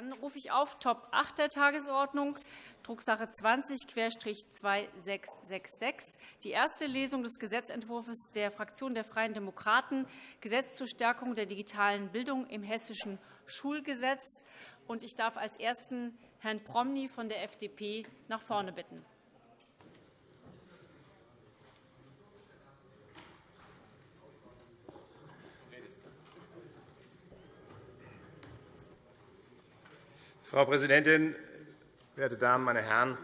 Dann rufe ich auf Top 8 der Tagesordnung, Drucksache 20-2666, die erste Lesung des Gesetzentwurfs der Fraktion der Freien Demokraten, Gesetz zur Stärkung der digitalen Bildung im Hessischen Schulgesetz. Ich darf als Ersten Herrn Promny von der FDP nach vorne bitten. Frau Präsidentin, werte Damen, meine Herren!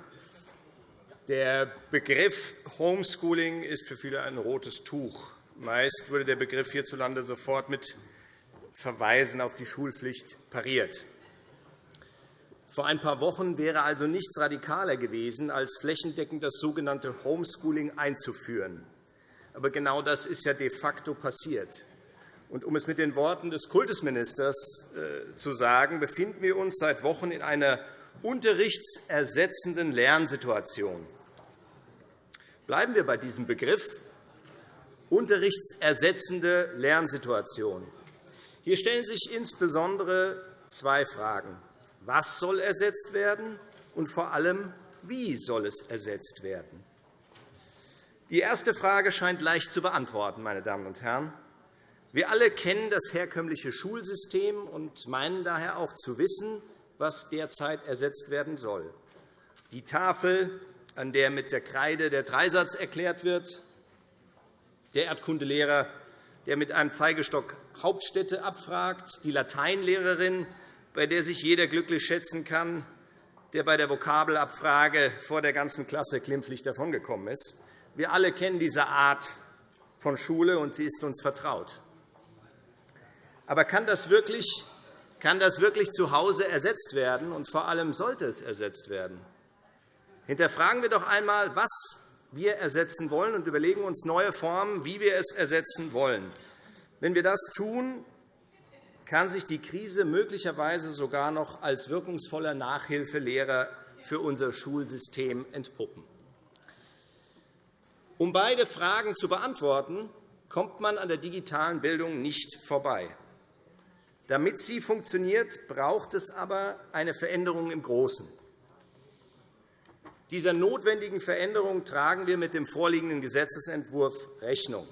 Der Begriff Homeschooling ist für viele ein rotes Tuch. Meist wurde der Begriff hierzulande sofort mit Verweisen auf die Schulpflicht pariert. Vor ein paar Wochen wäre also nichts radikaler gewesen, als flächendeckend das sogenannte Homeschooling einzuführen. Aber genau das ist ja de facto passiert. Und um es mit den Worten des Kultusministers äh, zu sagen, befinden wir uns seit Wochen in einer unterrichtsersetzenden Lernsituation. Bleiben wir bei diesem Begriff unterrichtsersetzende Lernsituation. Hier stellen sich insbesondere zwei Fragen. Was soll ersetzt werden? Und vor allem, wie soll es ersetzt werden? Die erste Frage scheint leicht zu beantworten. Meine Damen und Herren. Wir alle kennen das herkömmliche Schulsystem und meinen daher auch zu wissen, was derzeit ersetzt werden soll. Die Tafel, an der mit der Kreide der Dreisatz erklärt wird, der Erdkundelehrer, der mit einem Zeigestock Hauptstädte abfragt, die Lateinlehrerin, bei der sich jeder glücklich schätzen kann, der bei der Vokabelabfrage vor der ganzen Klasse glimpflich davongekommen ist. Wir alle kennen diese Art von Schule, und sie ist uns vertraut. Aber kann das wirklich, kann das wirklich zu Hause ersetzt werden? Und vor allem sollte es ersetzt werden? Hinterfragen wir doch einmal, was wir ersetzen wollen, und überlegen uns neue Formen, wie wir es ersetzen wollen. Wenn wir das tun, kann sich die Krise möglicherweise sogar noch als wirkungsvoller Nachhilfelehrer für unser Schulsystem entpuppen. Um beide Fragen zu beantworten, kommt man an der digitalen Bildung nicht vorbei. Damit sie funktioniert, braucht es aber eine Veränderung im Großen. Dieser notwendigen Veränderung tragen wir mit dem vorliegenden Gesetzentwurf Rechnung.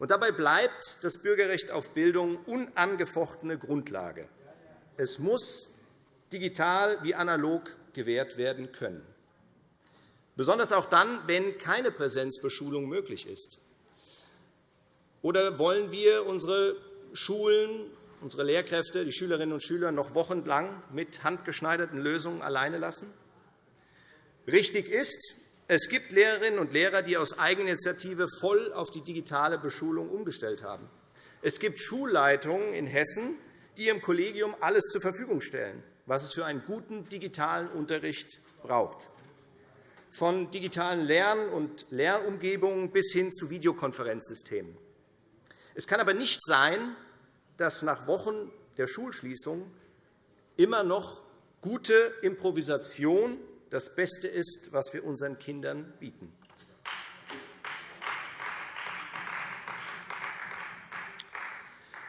Und dabei bleibt das Bürgerrecht auf Bildung unangefochtene Grundlage. Es muss digital wie analog gewährt werden können, besonders auch dann, wenn keine Präsenzbeschulung möglich ist. Oder wollen wir unsere Schulen unsere Lehrkräfte, die Schülerinnen und Schüler noch wochenlang mit handgeschneiderten Lösungen alleine lassen? Richtig ist, es gibt Lehrerinnen und Lehrer, die aus Eigeninitiative voll auf die digitale Beschulung umgestellt haben. Es gibt Schulleitungen in Hessen, die ihrem Kollegium alles zur Verfügung stellen, was es für einen guten digitalen Unterricht braucht, von digitalen Lern- und Lernumgebungen bis hin zu Videokonferenzsystemen. Es kann aber nicht sein, dass nach Wochen der Schulschließung immer noch gute Improvisation das Beste ist, was wir unseren Kindern bieten.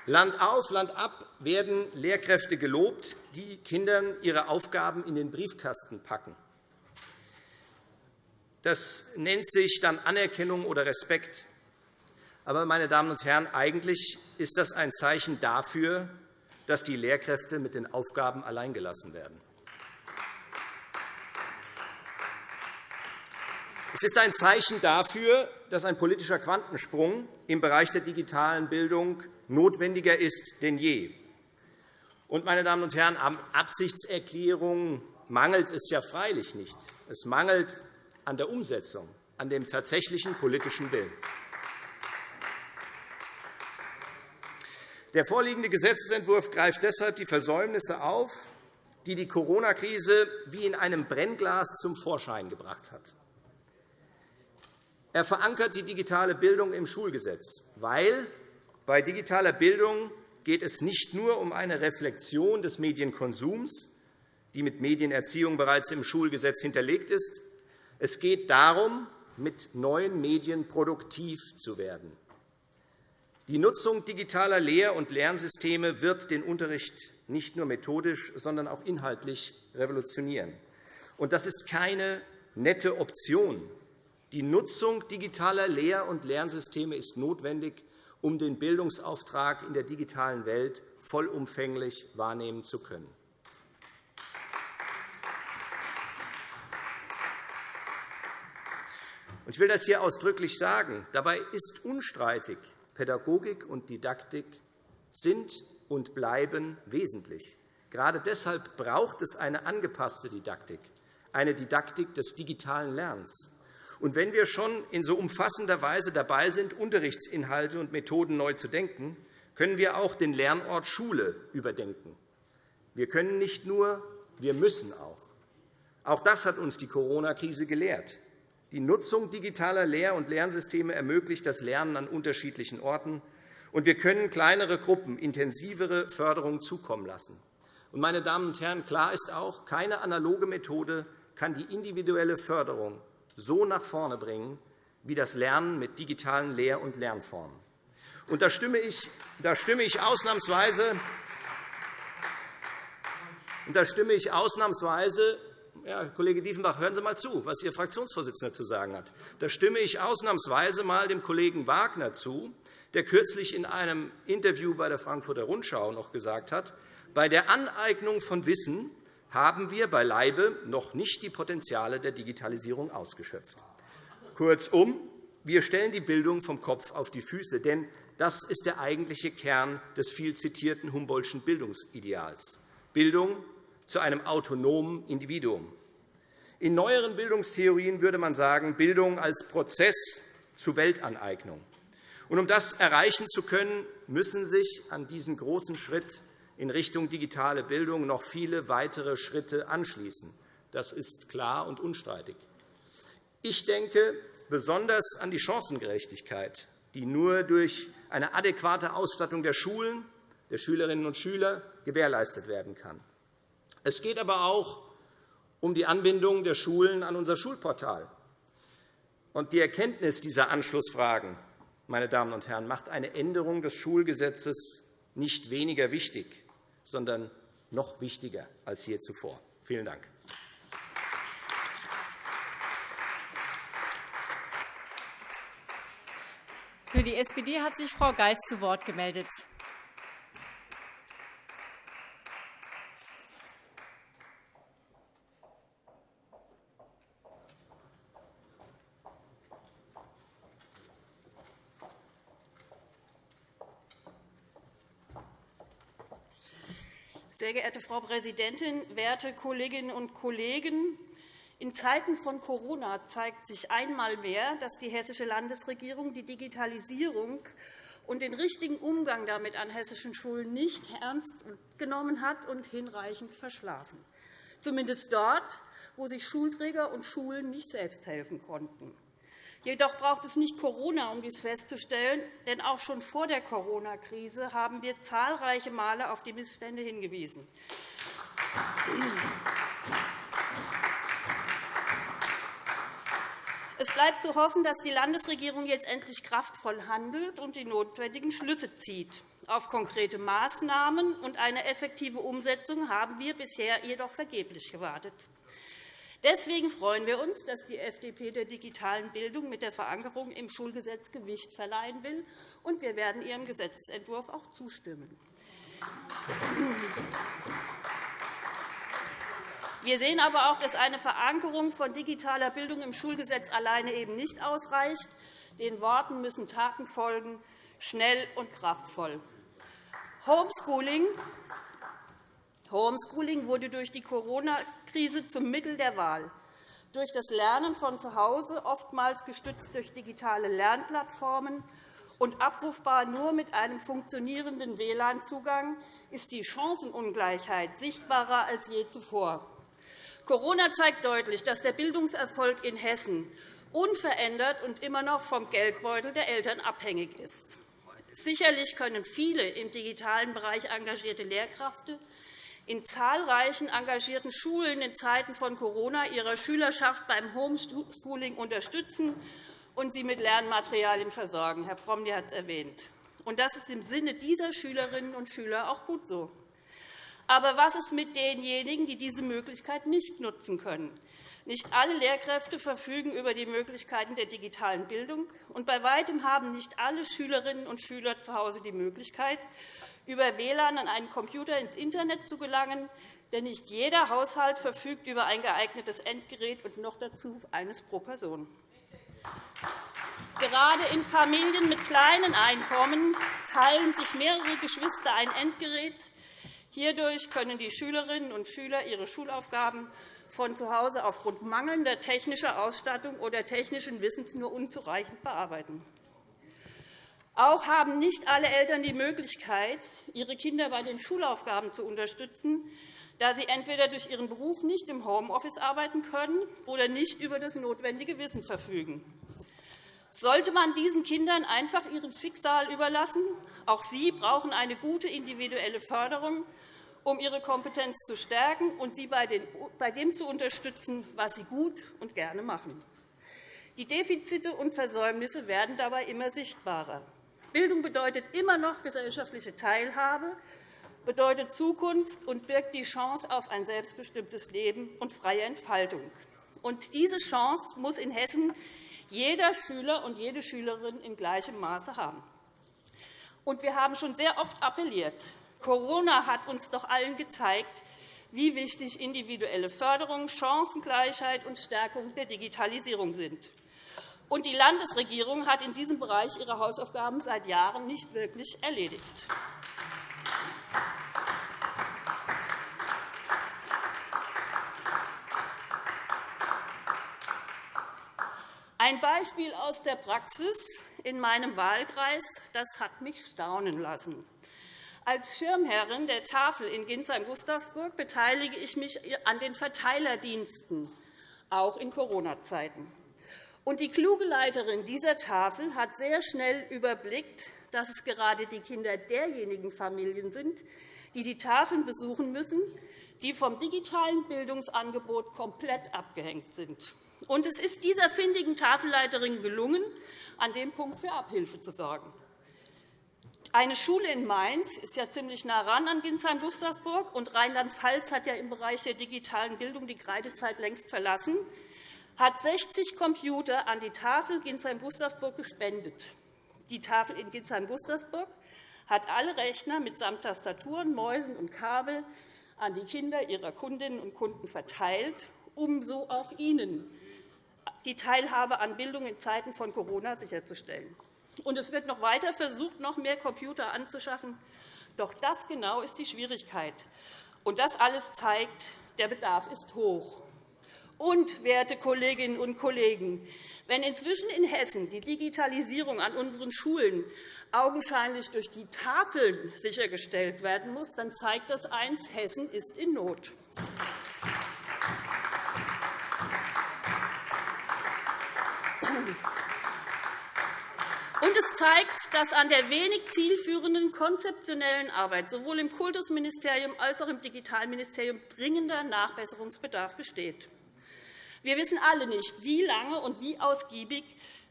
Land auf, Land ab werden Lehrkräfte gelobt, die Kindern ihre Aufgaben in den Briefkasten packen. Das nennt sich dann Anerkennung oder Respekt. Aber, meine Damen und Herren, eigentlich ist das ein Zeichen dafür, dass die Lehrkräfte mit den Aufgaben alleingelassen werden. Es ist ein Zeichen dafür, dass ein politischer Quantensprung im Bereich der digitalen Bildung notwendiger ist denn je. Und, meine Damen und Herren, an Absichtserklärungen mangelt es ja freilich nicht. Es mangelt an der Umsetzung, an dem tatsächlichen politischen Willen. Der vorliegende Gesetzentwurf greift deshalb die Versäumnisse auf, die die Corona-Krise wie in einem Brennglas zum Vorschein gebracht hat. Er verankert die digitale Bildung im Schulgesetz, weil bei digitaler Bildung geht es nicht nur um eine Reflexion des Medienkonsums, die mit Medienerziehung bereits im Schulgesetz hinterlegt ist. Es geht darum, mit neuen Medien produktiv zu werden. Die Nutzung digitaler Lehr- und Lernsysteme wird den Unterricht nicht nur methodisch, sondern auch inhaltlich revolutionieren. Und das ist keine nette Option. Die Nutzung digitaler Lehr- und Lernsysteme ist notwendig, um den Bildungsauftrag in der digitalen Welt vollumfänglich wahrnehmen zu können. Ich will das hier ausdrücklich sagen. Dabei ist unstreitig, Pädagogik und Didaktik sind und bleiben wesentlich. Gerade deshalb braucht es eine angepasste Didaktik, eine Didaktik des digitalen Lernens. Und wenn wir schon in so umfassender Weise dabei sind, Unterrichtsinhalte und Methoden neu zu denken, können wir auch den Lernort Schule überdenken. Wir können nicht nur, wir müssen auch. Auch das hat uns die Corona-Krise gelehrt. Die Nutzung digitaler Lehr- und Lernsysteme ermöglicht das Lernen an unterschiedlichen Orten, und wir können kleinere Gruppen intensivere Förderung zukommen lassen. Meine Damen und Herren, klar ist auch, keine analoge Methode kann die individuelle Förderung so nach vorne bringen wie das Lernen mit digitalen Lehr- und Lernformen. Und da stimme ich, da stimme ich ausnahmsweise und da stimme ich ausnahmsweise ja, Kollege Diefenbach, hören Sie einmal zu, was Ihr Fraktionsvorsitzender zu sagen hat. Da stimme ich ausnahmsweise einmal dem Kollegen Wagner zu, der kürzlich in einem Interview bei der Frankfurter Rundschau noch gesagt hat, bei der Aneignung von Wissen haben wir beileibe noch nicht die Potenziale der Digitalisierung ausgeschöpft. Kurzum, wir stellen die Bildung vom Kopf auf die Füße, denn das ist der eigentliche Kern des viel zitierten Humboldtschen Bildungsideals. Bildung zu einem autonomen Individuum. In neueren Bildungstheorien würde man sagen, Bildung als Prozess zur Weltaneignung. Und um das erreichen zu können, müssen sich an diesen großen Schritt in Richtung digitale Bildung noch viele weitere Schritte anschließen. Das ist klar und unstreitig. Ich denke besonders an die Chancengerechtigkeit, die nur durch eine adäquate Ausstattung der Schulen, der Schülerinnen und Schüler gewährleistet werden kann. Es geht aber auch um die Anbindung der Schulen an unser Schulportal. Die Erkenntnis dieser Anschlussfragen meine Damen und Herren, macht eine Änderung des Schulgesetzes nicht weniger wichtig, sondern noch wichtiger als je zuvor. Vielen Dank. Für die SPD hat sich Frau Geis zu Wort gemeldet. Sehr geehrte Frau Präsidentin, werte Kolleginnen und Kollegen! In Zeiten von Corona zeigt sich einmal mehr, dass die hessische Landesregierung die Digitalisierung und den richtigen Umgang damit an hessischen Schulen nicht ernst genommen hat und hinreichend verschlafen, zumindest dort, wo sich Schulträger und Schulen nicht selbst helfen konnten. Jedoch braucht es nicht Corona, um dies festzustellen, denn auch schon vor der Corona-Krise haben wir zahlreiche Male auf die Missstände hingewiesen. Es bleibt zu hoffen, dass die Landesregierung jetzt endlich kraftvoll handelt und die notwendigen Schlüsse zieht. Auf konkrete Maßnahmen und eine effektive Umsetzung haben wir bisher jedoch vergeblich gewartet. Deswegen freuen wir uns, dass die FDP der digitalen Bildung mit der Verankerung im Schulgesetz Gewicht verleihen will. und Wir werden Ihrem Gesetzentwurf auch zustimmen. Wir sehen aber auch, dass eine Verankerung von digitaler Bildung im Schulgesetz alleine eben nicht ausreicht. Den Worten müssen Taten folgen, schnell und kraftvoll. Homeschooling Homeschooling wurde durch die Corona-Krise zum Mittel der Wahl. Durch das Lernen von zu Hause, oftmals gestützt durch digitale Lernplattformen und abrufbar nur mit einem funktionierenden WLAN-Zugang, ist die Chancenungleichheit sichtbarer als je zuvor. Corona zeigt deutlich, dass der Bildungserfolg in Hessen unverändert und immer noch vom Geldbeutel der Eltern abhängig ist. Sicherlich können viele im digitalen Bereich engagierte Lehrkräfte in zahlreichen engagierten Schulen in Zeiten von Corona ihrer Schülerschaft beim Homeschooling unterstützen und sie mit Lernmaterialien versorgen. Herr Promny hat es erwähnt. Und das ist im Sinne dieser Schülerinnen und Schüler auch gut so. Aber was ist mit denjenigen, die diese Möglichkeit nicht nutzen können? Nicht alle Lehrkräfte verfügen über die Möglichkeiten der digitalen Bildung, und bei Weitem haben nicht alle Schülerinnen und Schüler zu Hause die Möglichkeit, über WLAN an einen Computer ins Internet zu gelangen, denn nicht jeder Haushalt verfügt über ein geeignetes Endgerät und noch dazu eines pro Person. Gerade in Familien mit kleinen Einkommen teilen sich mehrere Geschwister ein Endgerät. Hierdurch können die Schülerinnen und Schüler ihre Schulaufgaben von zu Hause aufgrund mangelnder technischer Ausstattung oder technischen Wissens nur unzureichend bearbeiten. Auch haben nicht alle Eltern die Möglichkeit, ihre Kinder bei den Schulaufgaben zu unterstützen, da sie entweder durch ihren Beruf nicht im Homeoffice arbeiten können oder nicht über das notwendige Wissen verfügen. Sollte man diesen Kindern einfach ihrem Schicksal überlassen? Auch sie brauchen eine gute individuelle Förderung um ihre Kompetenz zu stärken und sie bei dem zu unterstützen, was sie gut und gerne machen. Die Defizite und Versäumnisse werden dabei immer sichtbarer. Bildung bedeutet immer noch gesellschaftliche Teilhabe, bedeutet Zukunft und birgt die Chance auf ein selbstbestimmtes Leben und freie Entfaltung. Und diese Chance muss in Hessen jeder Schüler und jede Schülerin in gleichem Maße haben. Und wir haben schon sehr oft appelliert, Corona hat uns doch allen gezeigt, wie wichtig individuelle Förderung, Chancengleichheit und Stärkung der Digitalisierung sind. Und die Landesregierung hat in diesem Bereich ihre Hausaufgaben seit Jahren nicht wirklich erledigt. Ein Beispiel aus der Praxis in meinem Wahlkreis das hat mich staunen lassen. Als Schirmherrin der Tafel in Ginsheim-Gustavsburg beteilige ich mich an den Verteilerdiensten, auch in Corona-Zeiten. Die kluge Leiterin dieser Tafel hat sehr schnell überblickt, dass es gerade die Kinder derjenigen Familien sind, die die Tafeln besuchen müssen, die vom digitalen Bildungsangebot komplett abgehängt sind. es ist dieser findigen Tafelleiterin gelungen, an dem Punkt für Abhilfe zu sorgen. Eine Schule in Mainz ist ja ziemlich nah ran an Ginsheim-Gustavsburg, und Rheinland-Pfalz hat ja im Bereich der digitalen Bildung die Kreidezeit längst verlassen, hat 60 Computer an die Tafel Ginsheim-Gustavsburg gespendet. Die Tafel in Ginsheim-Gustavsburg hat alle Rechner mitsamt Tastaturen, Mäusen und Kabel an die Kinder ihrer Kundinnen und Kunden verteilt, um so auch ihnen die Teilhabe an Bildung in Zeiten von Corona sicherzustellen. Und es wird noch weiter versucht, noch mehr Computer anzuschaffen. Doch das genau ist die Schwierigkeit. Und das alles zeigt, der Bedarf ist hoch. Und, werte Kolleginnen und Kollegen, wenn inzwischen in Hessen die Digitalisierung an unseren Schulen augenscheinlich durch die Tafeln sichergestellt werden muss, dann zeigt das eins, Hessen ist in Not. Und es zeigt, dass an der wenig zielführenden konzeptionellen Arbeit sowohl im Kultusministerium als auch im Digitalministerium dringender Nachbesserungsbedarf besteht. Wir wissen alle nicht, wie lange und wie ausgiebig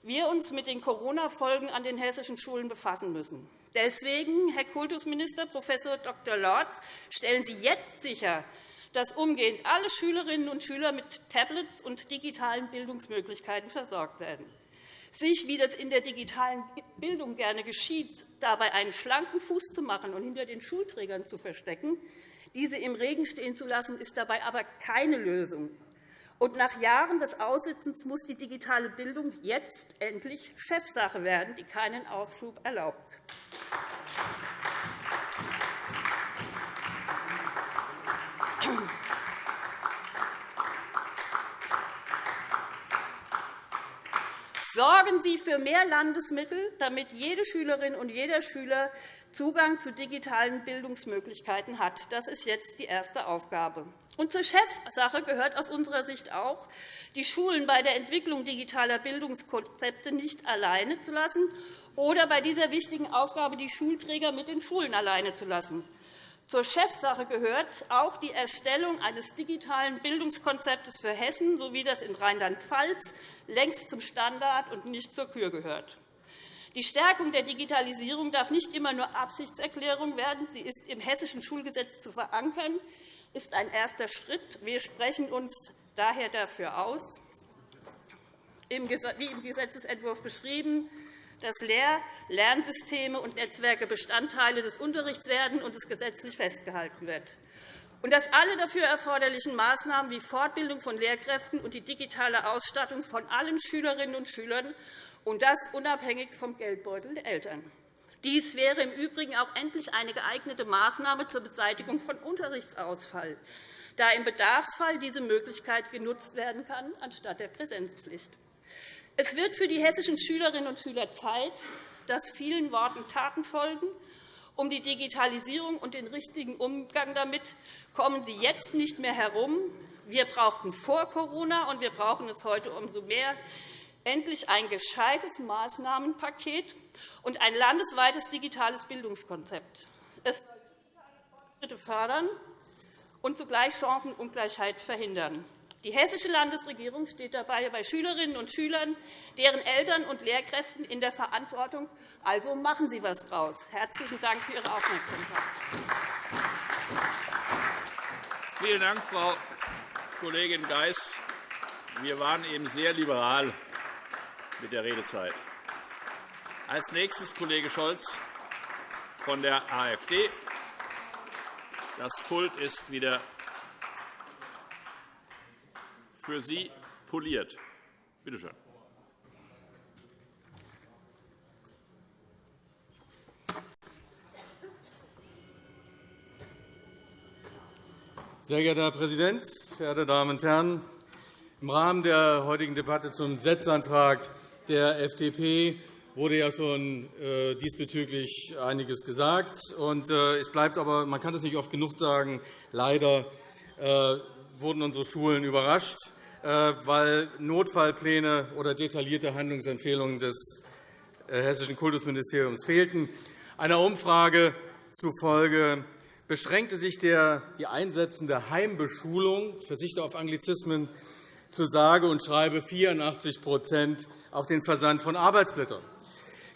wir uns mit den Corona-Folgen an den hessischen Schulen befassen müssen. Deswegen, Herr Kultusminister Prof. Dr. Lorz, stellen Sie jetzt sicher, dass umgehend alle Schülerinnen und Schüler mit Tablets und digitalen Bildungsmöglichkeiten versorgt werden sich, wie das in der digitalen Bildung gerne geschieht, dabei einen schlanken Fuß zu machen und hinter den Schulträgern zu verstecken, diese im Regen stehen zu lassen, ist dabei aber keine Lösung. Und nach Jahren des Aussitzens muss die digitale Bildung jetzt endlich Chefsache werden, die keinen Aufschub erlaubt. Sorgen Sie für mehr Landesmittel, damit jede Schülerin und jeder Schüler Zugang zu digitalen Bildungsmöglichkeiten hat. Das ist jetzt die erste Aufgabe. Und zur Chefsache gehört aus unserer Sicht auch, die Schulen bei der Entwicklung digitaler Bildungskonzepte nicht alleine zu lassen oder bei dieser wichtigen Aufgabe die Schulträger mit den Schulen alleine zu lassen. Zur Chefsache gehört auch die Erstellung eines digitalen Bildungskonzeptes für Hessen, so wie das in Rheinland-Pfalz längst zum Standard und nicht zur Kür gehört. Die Stärkung der Digitalisierung darf nicht immer nur Absichtserklärung werden. Sie ist im Hessischen Schulgesetz zu verankern, ist ein erster Schritt. Wir sprechen uns daher dafür aus, wie im Gesetzentwurf beschrieben, dass Lehr-, Lernsysteme und Netzwerke Bestandteile des Unterrichts werden und es gesetzlich festgehalten wird und dass alle dafür erforderlichen Maßnahmen wie Fortbildung von Lehrkräften und die digitale Ausstattung von allen Schülerinnen und Schülern und das unabhängig vom Geldbeutel der Eltern. Dies wäre im Übrigen auch endlich eine geeignete Maßnahme zur Beseitigung von Unterrichtsausfall, da im Bedarfsfall diese Möglichkeit genutzt werden kann, anstatt der Präsenzpflicht. Es wird für die hessischen Schülerinnen und Schüler Zeit, dass vielen Worten Taten folgen um die Digitalisierung und den richtigen Umgang damit kommen Sie jetzt nicht mehr herum. Wir brauchten vor Corona, und wir brauchen es heute umso mehr, endlich ein gescheites Maßnahmenpaket und ein landesweites digitales Bildungskonzept. Es soll Fortschritte fördern und zugleich Chancenungleichheit verhindern. Die Hessische Landesregierung steht dabei bei Schülerinnen und Schülern, deren Eltern und Lehrkräften in der Verantwortung. Also machen Sie etwas daraus. Herzlichen Dank für Ihre Aufmerksamkeit. Vielen Dank, Frau Kollegin Geis. Wir waren eben sehr liberal mit der Redezeit. Als nächstes Kollege Scholz von der AfD. Das Pult ist wieder für Sie poliert. Bitte schön. Sehr geehrter Herr Präsident, verehrte Damen und Herren! Im Rahmen der heutigen Debatte zum Setzantrag der FDP wurde ja schon äh, diesbezüglich einiges gesagt. Äh, es bleibt aber, man kann es nicht oft genug sagen, leider äh, wurden unsere Schulen überrascht, weil Notfallpläne oder detaillierte Handlungsempfehlungen des Hessischen Kultusministeriums fehlten. Einer Umfrage zufolge beschränkte sich die einsetzende Heimbeschulung – ich verzichte auf Anglizismen – zu sage und schreibe 84 auf den Versand von Arbeitsblättern.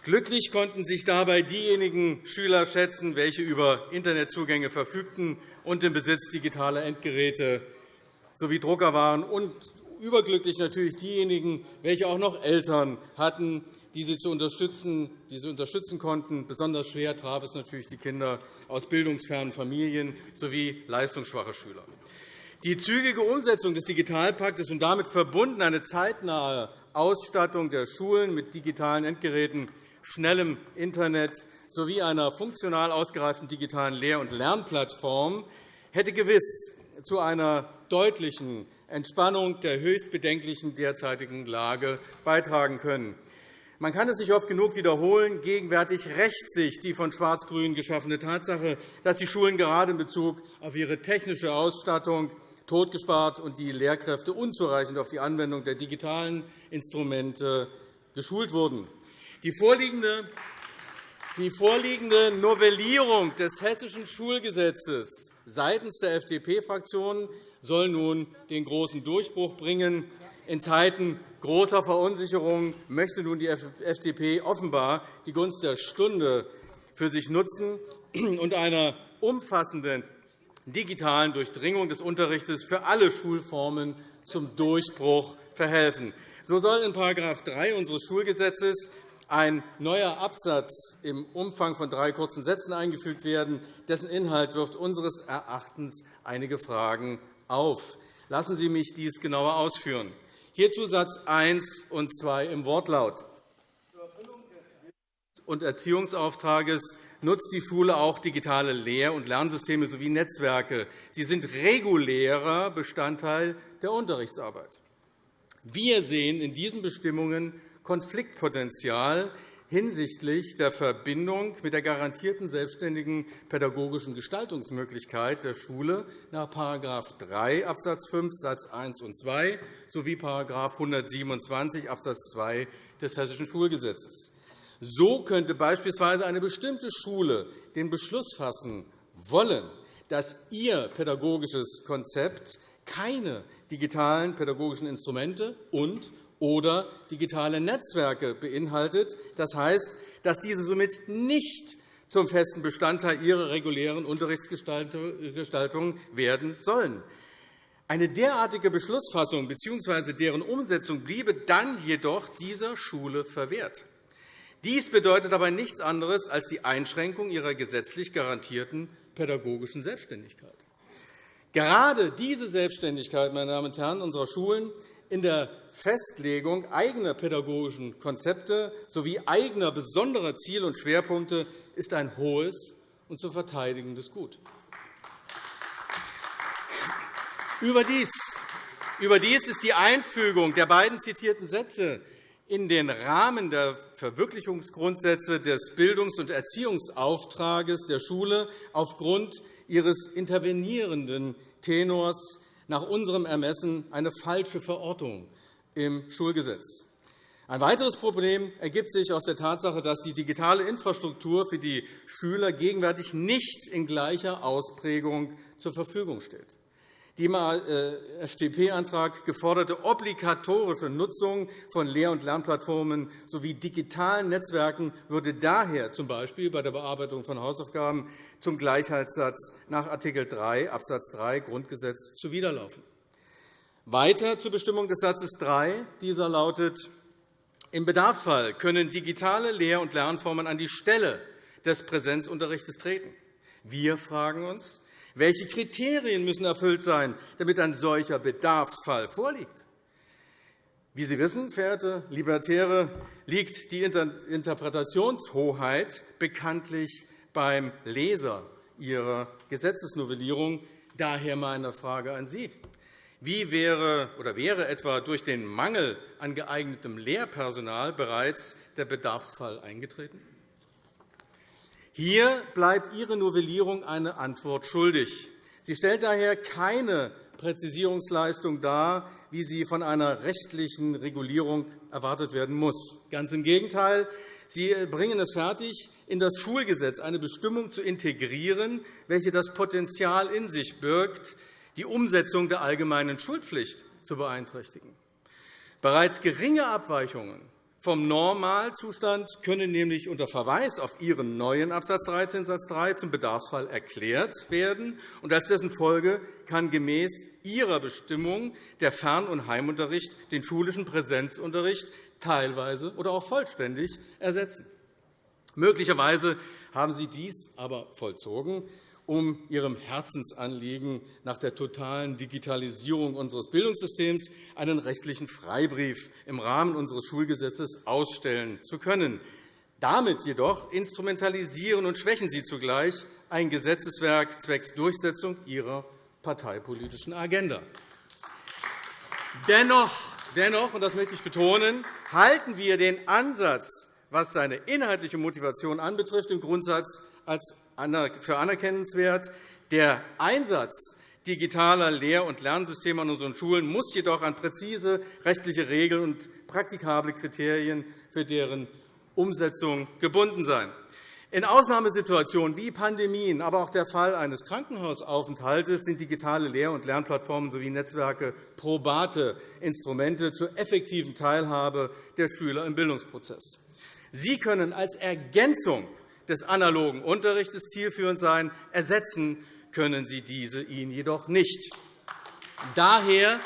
Glücklich konnten sich dabei diejenigen Schüler schätzen, welche über Internetzugänge verfügten und im Besitz digitaler Endgeräte sowie Drucker waren, und überglücklich natürlich diejenigen, welche auch noch Eltern hatten, die sie, zu unterstützen, die sie unterstützen konnten. Besonders schwer traf es natürlich die Kinder aus bildungsfernen Familien sowie leistungsschwache Schüler. Die zügige Umsetzung des Digitalpaktes und damit verbunden eine zeitnahe Ausstattung der Schulen mit digitalen Endgeräten, schnellem Internet sowie einer funktional ausgereiften digitalen Lehr- und Lernplattform hätte gewiss zu einer deutlichen Entspannung der höchst bedenklichen derzeitigen Lage beitragen können. Man kann es nicht oft genug wiederholen. Gegenwärtig rächt sich die von Schwarz-Grün geschaffene Tatsache, dass die Schulen gerade in Bezug auf ihre technische Ausstattung totgespart und die Lehrkräfte unzureichend auf die Anwendung der digitalen Instrumente geschult wurden. Die vorliegende die vorliegende Novellierung des Hessischen Schulgesetzes seitens der FDP-Fraktion soll nun den großen Durchbruch bringen. In Zeiten großer Verunsicherung möchte nun die FDP offenbar die Gunst der Stunde für sich nutzen und einer umfassenden digitalen Durchdringung des Unterrichts für alle Schulformen zum Durchbruch verhelfen. So soll in § 3 unseres Schulgesetzes ein neuer Absatz im Umfang von drei kurzen Sätzen eingefügt werden. Dessen Inhalt wirft unseres Erachtens einige Fragen auf. Lassen Sie mich dies genauer ausführen. Hierzu Satz 1 und 2 im Wortlaut. Zur Erfüllung des und Erziehungsauftrages nutzt die Schule auch digitale Lehr- und Lernsysteme sowie Netzwerke. Sie sind regulärer Bestandteil der Unterrichtsarbeit. Wir sehen in diesen Bestimmungen Konfliktpotenzial hinsichtlich der Verbindung mit der garantierten selbstständigen pädagogischen Gestaltungsmöglichkeit der Schule nach § 3 Abs. 5 Satz 1 und 2 sowie § 127 Abs. 2 des Hessischen Schulgesetzes. So könnte beispielsweise eine bestimmte Schule den Beschluss fassen wollen, dass ihr pädagogisches Konzept keine digitalen pädagogischen Instrumente und oder digitale Netzwerke beinhaltet. Das heißt, dass diese somit nicht zum festen Bestandteil ihrer regulären Unterrichtsgestaltung werden sollen. Eine derartige Beschlussfassung bzw. deren Umsetzung bliebe dann jedoch dieser Schule verwehrt. Dies bedeutet aber nichts anderes als die Einschränkung ihrer gesetzlich garantierten pädagogischen Selbstständigkeit. Gerade diese Selbstständigkeit meine Damen und Herren, unserer Schulen in der Festlegung eigener pädagogischen Konzepte sowie eigener besonderer Ziele und Schwerpunkte ist ein hohes und zu verteidigendes Gut. Überdies, ist die Einfügung der beiden zitierten Sätze in den Rahmen der Verwirklichungsgrundsätze des Bildungs- und Erziehungsauftrages der Schule aufgrund ihres intervenierenden Tenors nach unserem Ermessen eine falsche Verortung im Schulgesetz. Ein weiteres Problem ergibt sich aus der Tatsache, dass die digitale Infrastruktur für die Schüler gegenwärtig nicht in gleicher Ausprägung zur Verfügung steht. Die im äh, FDP-Antrag geforderte obligatorische Nutzung von Lehr- und Lernplattformen sowie digitalen Netzwerken würde daher z. B. bei der Bearbeitung von Hausaufgaben zum Gleichheitssatz nach Art. 3 Abs. 3 Grundgesetz zuwiderlaufen. Weiter zur Bestimmung des Satzes 3. Dieser lautet, im Bedarfsfall können digitale Lehr- und Lernformen an die Stelle des Präsenzunterrichts treten. Wir fragen uns, welche Kriterien müssen erfüllt sein, damit ein solcher Bedarfsfall vorliegt? Wie Sie wissen, verehrte Libertäre, liegt die Interpretationshoheit bekanntlich beim Leser Ihrer Gesetzesnovellierung. Daher meine Frage an Sie. Wie wäre, oder wäre etwa durch den Mangel an geeignetem Lehrpersonal bereits der Bedarfsfall eingetreten? Hier bleibt Ihre Novellierung eine Antwort schuldig. Sie stellt daher keine Präzisierungsleistung dar, wie sie von einer rechtlichen Regulierung erwartet werden muss. Ganz im Gegenteil. Sie bringen es fertig, in das Schulgesetz eine Bestimmung zu integrieren, welche das Potenzial in sich birgt, die Umsetzung der allgemeinen Schulpflicht zu beeinträchtigen. Bereits geringe Abweichungen vom Normalzustand können nämlich unter Verweis auf Ihren neuen Abs. 13 Satz 3 zum Bedarfsfall erklärt werden. und Als dessen Folge kann gemäß Ihrer Bestimmung der Fern- und Heimunterricht den schulischen Präsenzunterricht teilweise oder auch vollständig ersetzen. Möglicherweise haben Sie dies aber vollzogen, um Ihrem Herzensanliegen nach der totalen Digitalisierung unseres Bildungssystems einen rechtlichen Freibrief im Rahmen unseres Schulgesetzes ausstellen zu können. Damit jedoch instrumentalisieren und schwächen Sie zugleich ein Gesetzeswerk zwecks Durchsetzung Ihrer parteipolitischen Agenda. Dennoch, dennoch und das möchte ich betonen, halten wir den Ansatz, was seine inhaltliche Motivation anbetrifft, im Grundsatz als für anerkennenswert. Der Einsatz digitaler Lehr- und Lernsysteme an unseren Schulen muss jedoch an präzise rechtliche Regeln und praktikable Kriterien für deren Umsetzung gebunden sein. In Ausnahmesituationen wie Pandemien, aber auch der Fall eines Krankenhausaufenthalts sind digitale Lehr- und Lernplattformen sowie Netzwerke probate Instrumente zur effektiven Teilhabe der Schüler im Bildungsprozess. Sie können als Ergänzung des analogen Unterrichts zielführend sein. Ersetzen können sie diese ihn jedoch nicht. Daher,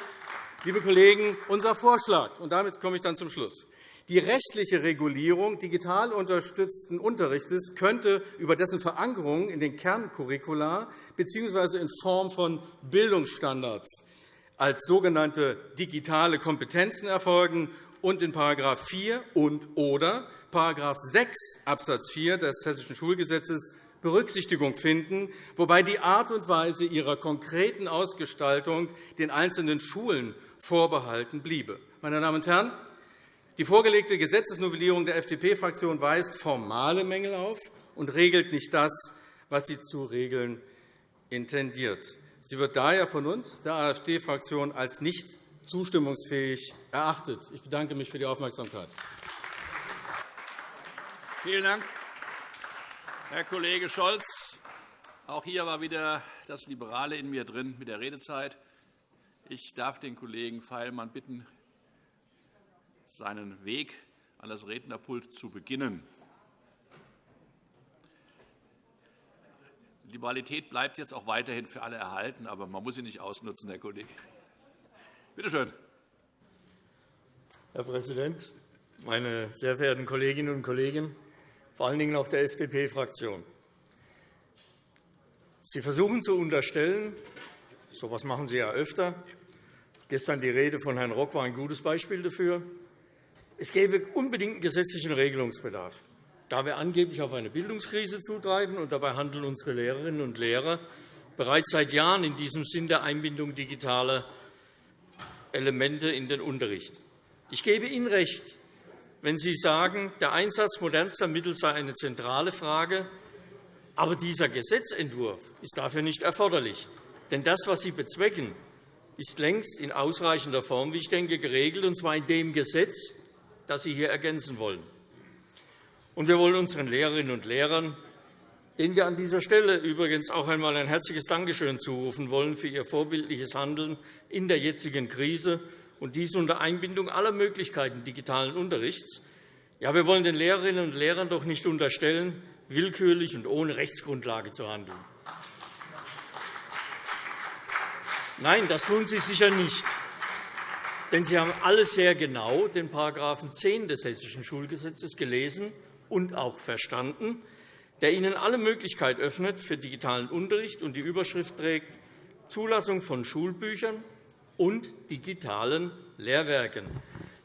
liebe Kollegen, unser Vorschlag, und damit komme ich dann zum Schluss. Die rechtliche Regulierung digital unterstützten Unterrichts könnte über dessen Verankerung in den Kerncurricula bzw. in Form von Bildungsstandards als sogenannte digitale Kompetenzen erfolgen und in § 4 und oder § 6 Abs. 4 des Hessischen Schulgesetzes Berücksichtigung finden, wobei die Art und Weise ihrer konkreten Ausgestaltung den einzelnen Schulen vorbehalten bliebe. Meine Damen und Herren, die vorgelegte Gesetzesnovellierung der FDP-Fraktion weist formale Mängel auf und regelt nicht das, was sie zu regeln intendiert. Sie wird daher von uns, der AfD-Fraktion, als nicht zustimmungsfähig erachtet. Ich bedanke mich für die Aufmerksamkeit. Vielen Dank, Herr Kollege Scholz. Auch hier war wieder das Liberale in mir drin mit der Redezeit. Ich darf den Kollegen Feilmann bitten, seinen Weg an das Rednerpult zu beginnen. Liberalität bleibt jetzt auch weiterhin für alle erhalten, aber man muss sie nicht ausnutzen, Herr Kollege. Bitte schön. Herr Präsident, meine sehr verehrten Kolleginnen und Kollegen, vor allen Dingen auch der FDP-Fraktion! Sie versuchen zu unterstellen, so etwas machen Sie ja öfter, gestern die Rede von Herrn Rock war ein gutes Beispiel dafür, es gäbe unbedingt gesetzlichen Regelungsbedarf. Da wir angeblich auf eine Bildungskrise zutreiben, und dabei handeln unsere Lehrerinnen und Lehrer bereits seit Jahren in diesem Sinn der Einbindung digitaler Elemente in den Unterricht. Ich gebe Ihnen recht, wenn Sie sagen, der Einsatz modernster Mittel sei eine zentrale Frage, aber dieser Gesetzentwurf ist dafür nicht erforderlich. Denn das, was Sie bezwecken, ist längst in ausreichender Form, wie ich denke, geregelt, und zwar in dem Gesetz, das Sie hier ergänzen wollen. Und wir wollen unseren Lehrerinnen und Lehrern, denen wir an dieser Stelle übrigens auch einmal ein herzliches Dankeschön zurufen wollen für ihr vorbildliches Handeln in der jetzigen Krise und dies unter Einbindung aller Möglichkeiten digitalen Unterrichts. Ja, wir wollen den Lehrerinnen und Lehrern doch nicht unterstellen, willkürlich und ohne Rechtsgrundlage zu handeln. Nein, das tun Sie sicher nicht. Denn Sie haben alle sehr genau den § 10 des Hessischen Schulgesetzes gelesen und auch verstanden, der Ihnen alle Möglichkeit öffnet für digitalen Unterricht und die Überschrift trägt Zulassung von Schulbüchern und digitalen Lehrwerken.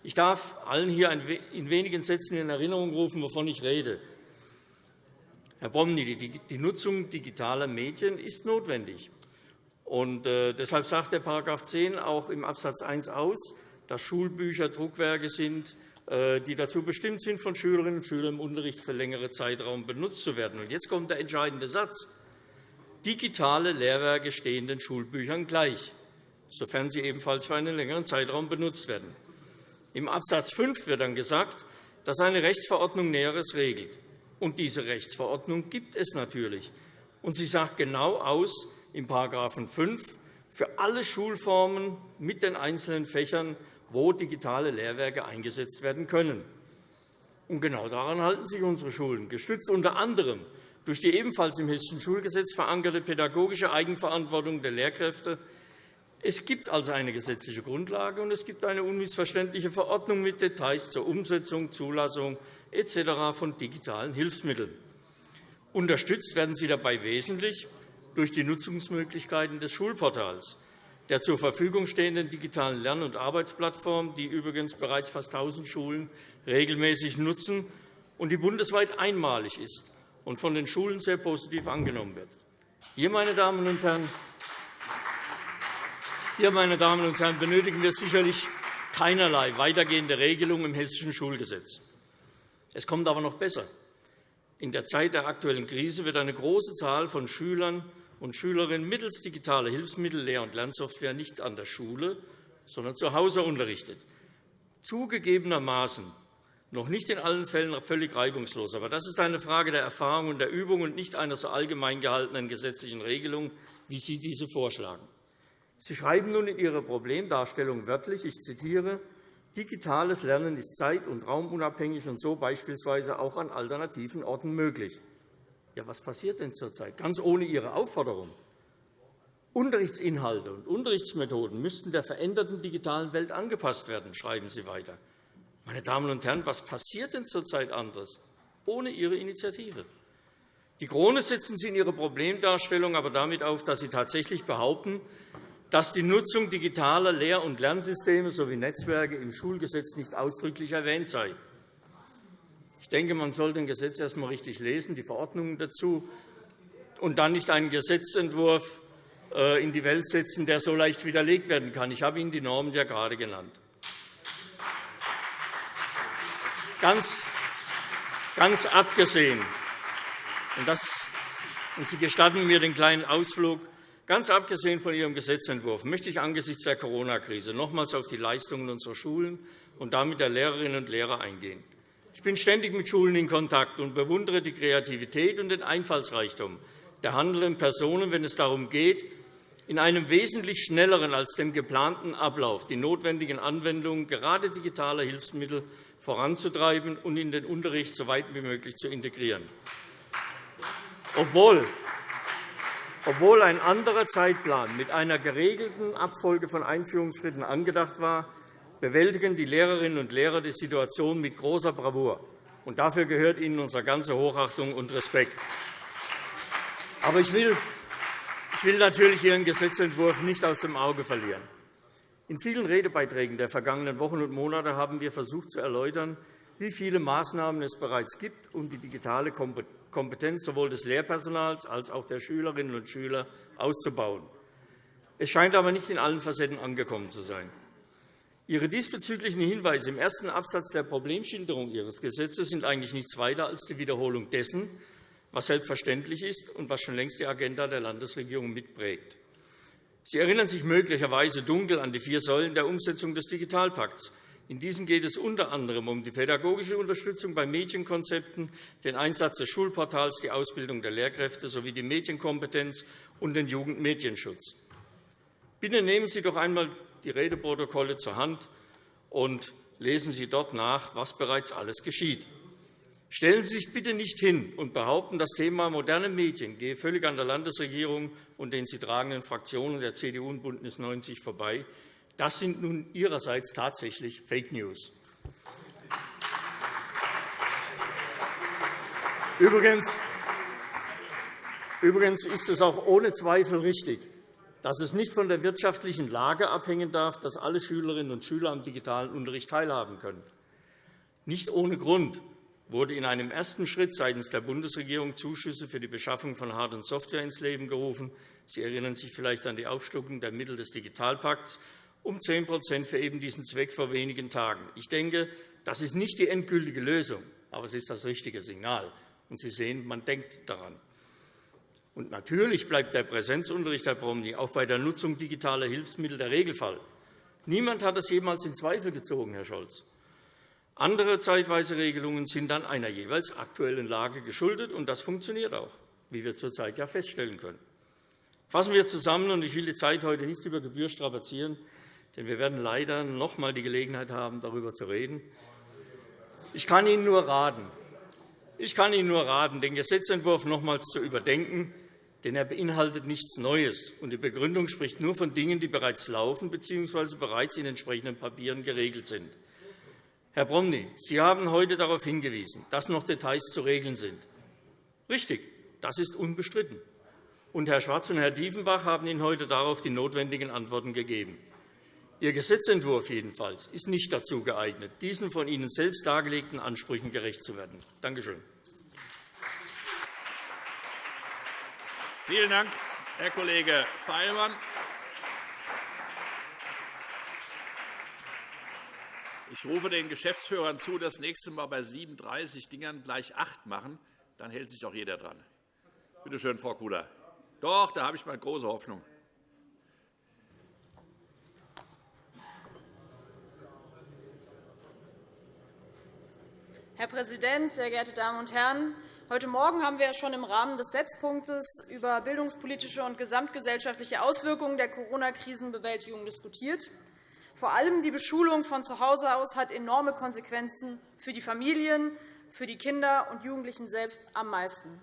Ich darf allen hier in wenigen Sätzen in Erinnerung rufen, wovon ich rede. Herr Bomny, die Nutzung digitaler Medien ist notwendig. Und, äh, deshalb sagt der § 10 auch im Abs. 1 aus, dass Schulbücher Druckwerke sind, äh, die dazu bestimmt sind, von Schülerinnen und Schülern im Unterricht für längere Zeitraum benutzt zu werden. Und jetzt kommt der entscheidende Satz. Digitale Lehrwerke stehen den Schulbüchern gleich, sofern sie ebenfalls für einen längeren Zeitraum benutzt werden. Im Abs. 5 wird dann gesagt, dass eine Rechtsverordnung Näheres regelt. Und diese Rechtsverordnung gibt es natürlich. Und sie sagt genau aus, in § 5 für alle Schulformen mit den einzelnen Fächern, wo digitale Lehrwerke eingesetzt werden können. Und genau daran halten sich unsere Schulen, gestützt unter anderem durch die ebenfalls im Hessischen Schulgesetz verankerte pädagogische Eigenverantwortung der Lehrkräfte. Es gibt also eine gesetzliche Grundlage, und es gibt eine unmissverständliche Verordnung mit Details zur Umsetzung, Zulassung etc. von digitalen Hilfsmitteln. Unterstützt werden sie dabei wesentlich durch die Nutzungsmöglichkeiten des Schulportals, der zur Verfügung stehenden digitalen Lern- und Arbeitsplattform, die übrigens bereits fast 1.000 Schulen regelmäßig nutzen und die bundesweit einmalig ist und von den Schulen sehr positiv angenommen wird. Hier, meine Damen und Herren, hier, meine Damen und Herren, benötigen wir sicherlich keinerlei weitergehende Regelungen im Hessischen Schulgesetz. Es kommt aber noch besser. In der Zeit der aktuellen Krise wird eine große Zahl von Schülern und Schülerinnen mittels digitaler Hilfsmittel, Lehr- und Lernsoftware nicht an der Schule, sondern zu Hause unterrichtet. Zugegebenermaßen noch nicht in allen Fällen völlig reibungslos. Aber das ist eine Frage der Erfahrung und der Übung und nicht einer so allgemein gehaltenen gesetzlichen Regelung, wie Sie diese vorschlagen. Sie schreiben nun in Ihrer Problemdarstellung wörtlich, ich zitiere, Digitales Lernen ist zeit- und raumunabhängig und so beispielsweise auch an alternativen Orten möglich. Ja, was passiert denn zurzeit? Ganz ohne Ihre Aufforderung. Unterrichtsinhalte und Unterrichtsmethoden müssten der veränderten digitalen Welt angepasst werden, schreiben Sie weiter. Meine Damen und Herren, was passiert denn zurzeit anderes ohne Ihre Initiative? Die Krone setzen Sie in Ihrer Problemdarstellung aber damit auf, dass Sie tatsächlich behaupten, dass die Nutzung digitaler Lehr- und Lernsysteme sowie Netzwerke im Schulgesetz nicht ausdrücklich erwähnt sei. Ich denke, man sollte ein Gesetz erst einmal richtig lesen, die Verordnungen dazu, und dann nicht einen Gesetzentwurf äh, in die Welt setzen, der so leicht widerlegt werden kann. Ich habe Ihnen die Normen ja gerade genannt. Ganz, ganz abgesehen, und, das, und Sie gestatten mir den kleinen Ausflug, ganz abgesehen von Ihrem Gesetzentwurf möchte ich angesichts der Corona-Krise nochmals auf die Leistungen unserer Schulen und damit der Lehrerinnen und Lehrer eingehen. Ich bin ständig mit Schulen in Kontakt und bewundere die Kreativität und den Einfallsreichtum der handelnden Personen, wenn es darum geht, in einem wesentlich schnelleren als dem geplanten Ablauf die notwendigen Anwendungen gerade digitaler Hilfsmittel voranzutreiben und in den Unterricht so weit wie möglich zu integrieren. Obwohl obwohl ein anderer Zeitplan mit einer geregelten Abfolge von Einführungsschritten angedacht war, bewältigen die Lehrerinnen und Lehrer die Situation mit großer Bravour. Und dafür gehört Ihnen unsere ganze Hochachtung und Respekt. Aber ich will, ich will natürlich Ihren Gesetzentwurf nicht aus dem Auge verlieren. In vielen Redebeiträgen der vergangenen Wochen und Monate haben wir versucht zu erläutern, wie viele Maßnahmen es bereits gibt, um die digitale Kompetenz sowohl des Lehrpersonals als auch der Schülerinnen und Schüler auszubauen. Es scheint aber nicht in allen Facetten angekommen zu sein. Ihre diesbezüglichen Hinweise im ersten Absatz der Problemschilderung Ihres Gesetzes sind eigentlich nichts weiter als die Wiederholung dessen, was selbstverständlich ist und was schon längst die Agenda der Landesregierung mitprägt. Sie erinnern sich möglicherweise dunkel an die vier Säulen der Umsetzung des Digitalpakts. In diesen geht es unter anderem um die pädagogische Unterstützung bei Mädchenkonzepten, den Einsatz des Schulportals, die Ausbildung der Lehrkräfte sowie die Medienkompetenz und den Jugendmedienschutz. Bitte nehmen Sie doch einmal die Redeprotokolle zur Hand und lesen Sie dort nach, was bereits alles geschieht. Stellen Sie sich bitte nicht hin und behaupten, das Thema moderne Medien gehe völlig an der Landesregierung und den sie tragenden Fraktionen der CDU und BÜNDNIS 90 vorbei. Das sind nun Ihrerseits tatsächlich Fake News. Übrigens ist es auch ohne Zweifel richtig, dass es nicht von der wirtschaftlichen Lage abhängen darf, dass alle Schülerinnen und Schüler am digitalen Unterricht teilhaben können. Nicht ohne Grund wurde in einem ersten Schritt seitens der Bundesregierung Zuschüsse für die Beschaffung von Hard- und Software ins Leben gerufen. Sie erinnern sich vielleicht an die Aufstockung der Mittel des Digitalpakts um 10 für eben diesen Zweck vor wenigen Tagen. Ich denke, das ist nicht die endgültige Lösung, aber es ist das richtige Signal. Und Sie sehen, man denkt daran. Und natürlich bleibt der Präsenzunterricht, Herr Promny, auch bei der Nutzung digitaler Hilfsmittel der Regelfall. Niemand hat das jemals in Zweifel gezogen, Herr Scholz. Andere zeitweise Regelungen sind dann einer jeweils aktuellen Lage geschuldet, und das funktioniert auch, wie wir zurzeit ja feststellen können. Fassen wir zusammen, und ich will die Zeit heute nicht über Gebühr strapazieren, denn wir werden leider noch einmal die Gelegenheit haben, darüber zu reden. Ich kann Ihnen nur raten, ich kann Ihnen nur raten, den Gesetzentwurf nochmals zu überdenken denn er beinhaltet nichts Neues, und die Begründung spricht nur von Dingen, die bereits laufen bzw. bereits in entsprechenden Papieren geregelt sind. Herr Promny, Sie haben heute darauf hingewiesen, dass noch Details zu regeln sind. Richtig, das ist unbestritten. Und Herr Schwarz und Herr Diefenbach haben Ihnen heute darauf die notwendigen Antworten gegeben. Ihr Gesetzentwurf jedenfalls ist nicht dazu geeignet, diesen von Ihnen selbst dargelegten Ansprüchen gerecht zu werden. Danke schön. Vielen Dank, Herr Kollege Feilmann. Ich rufe den Geschäftsführern zu, das nächste Mal bei 37 Dingern gleich acht machen. Dann hält sich auch jeder dran. Bitte schön, Frau Kudar. Doch, da habe ich mal große Hoffnung. Herr Präsident, sehr geehrte Damen und Herren! Heute Morgen haben wir schon im Rahmen des Setzpunktes über bildungspolitische und gesamtgesellschaftliche Auswirkungen der Corona-Krisenbewältigung diskutiert. Vor allem die Beschulung von zu Hause aus hat enorme Konsequenzen für die Familien, für die Kinder und Jugendlichen selbst am meisten.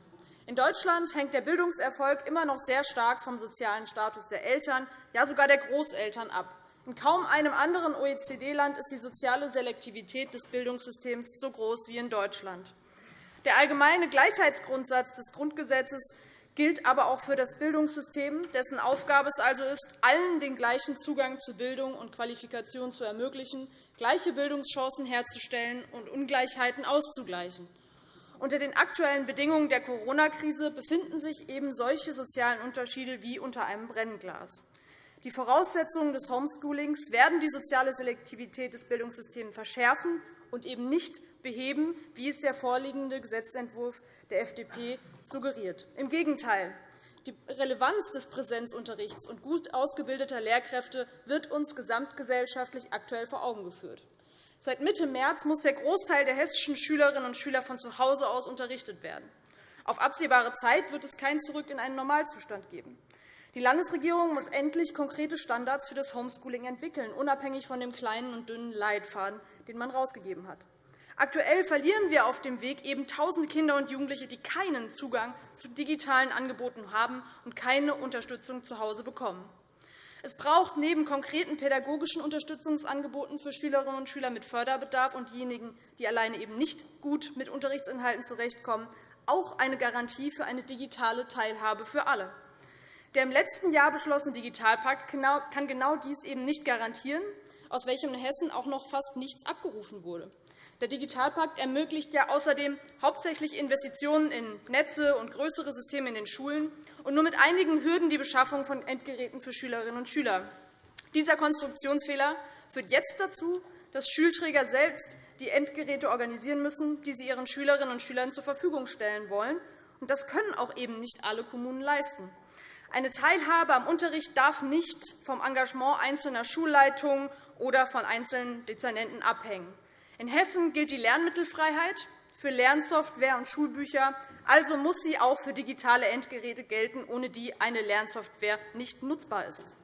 In Deutschland hängt der Bildungserfolg immer noch sehr stark vom sozialen Status der Eltern, ja sogar der Großeltern ab. In kaum einem anderen OECD-Land ist die soziale Selektivität des Bildungssystems so groß wie in Deutschland. Der allgemeine Gleichheitsgrundsatz des Grundgesetzes gilt aber auch für das Bildungssystem, dessen Aufgabe es also ist, allen den gleichen Zugang zu Bildung und Qualifikation zu ermöglichen, gleiche Bildungschancen herzustellen und Ungleichheiten auszugleichen. Unter den aktuellen Bedingungen der Corona-Krise befinden sich eben solche sozialen Unterschiede wie unter einem Brennglas. Die Voraussetzungen des Homeschoolings werden die soziale Selektivität des Bildungssystems verschärfen und eben nicht beheben, wie es der vorliegende Gesetzentwurf der FDP suggeriert. Im Gegenteil. Die Relevanz des Präsenzunterrichts und gut ausgebildeter Lehrkräfte wird uns gesamtgesellschaftlich aktuell vor Augen geführt. Seit Mitte März muss der Großteil der hessischen Schülerinnen und Schüler von zu Hause aus unterrichtet werden. Auf absehbare Zeit wird es kein Zurück in einen Normalzustand geben. Die Landesregierung muss endlich konkrete Standards für das Homeschooling entwickeln, unabhängig von dem kleinen und dünnen Leitfaden, den man herausgegeben hat. Aktuell verlieren wir auf dem Weg eben tausende Kinder und Jugendliche, die keinen Zugang zu digitalen Angeboten haben und keine Unterstützung zu Hause bekommen. Es braucht neben konkreten pädagogischen Unterstützungsangeboten für Schülerinnen und Schüler mit Förderbedarf und diejenigen, die alleine eben nicht gut mit Unterrichtsinhalten zurechtkommen, auch eine Garantie für eine digitale Teilhabe für alle. Der im letzten Jahr beschlossene Digitalpakt kann genau dies eben nicht garantieren, aus welchem in Hessen auch noch fast nichts abgerufen wurde. Der Digitalpakt ermöglicht ja außerdem hauptsächlich Investitionen in Netze und größere Systeme in den Schulen und nur mit einigen Hürden die Beschaffung von Endgeräten für Schülerinnen und Schüler. Dieser Konstruktionsfehler führt jetzt dazu, dass Schulträger selbst die Endgeräte organisieren müssen, die sie ihren Schülerinnen und Schülern zur Verfügung stellen wollen. Das können auch eben nicht alle Kommunen leisten. Eine Teilhabe am Unterricht darf nicht vom Engagement einzelner Schulleitungen oder von einzelnen Dezernenten abhängen. In Hessen gilt die Lernmittelfreiheit für Lernsoftware und Schulbücher. Also muss sie auch für digitale Endgeräte gelten, ohne die eine Lernsoftware nicht nutzbar ist.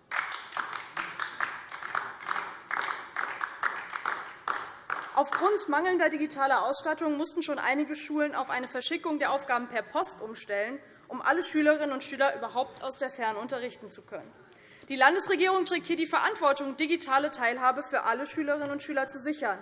Aufgrund mangelnder digitaler Ausstattung mussten schon einige Schulen auf eine Verschickung der Aufgaben per Post umstellen, um alle Schülerinnen und Schüler überhaupt aus der Ferne unterrichten zu können. Die Landesregierung trägt hier die Verantwortung, digitale Teilhabe für alle Schülerinnen und Schüler zu sichern.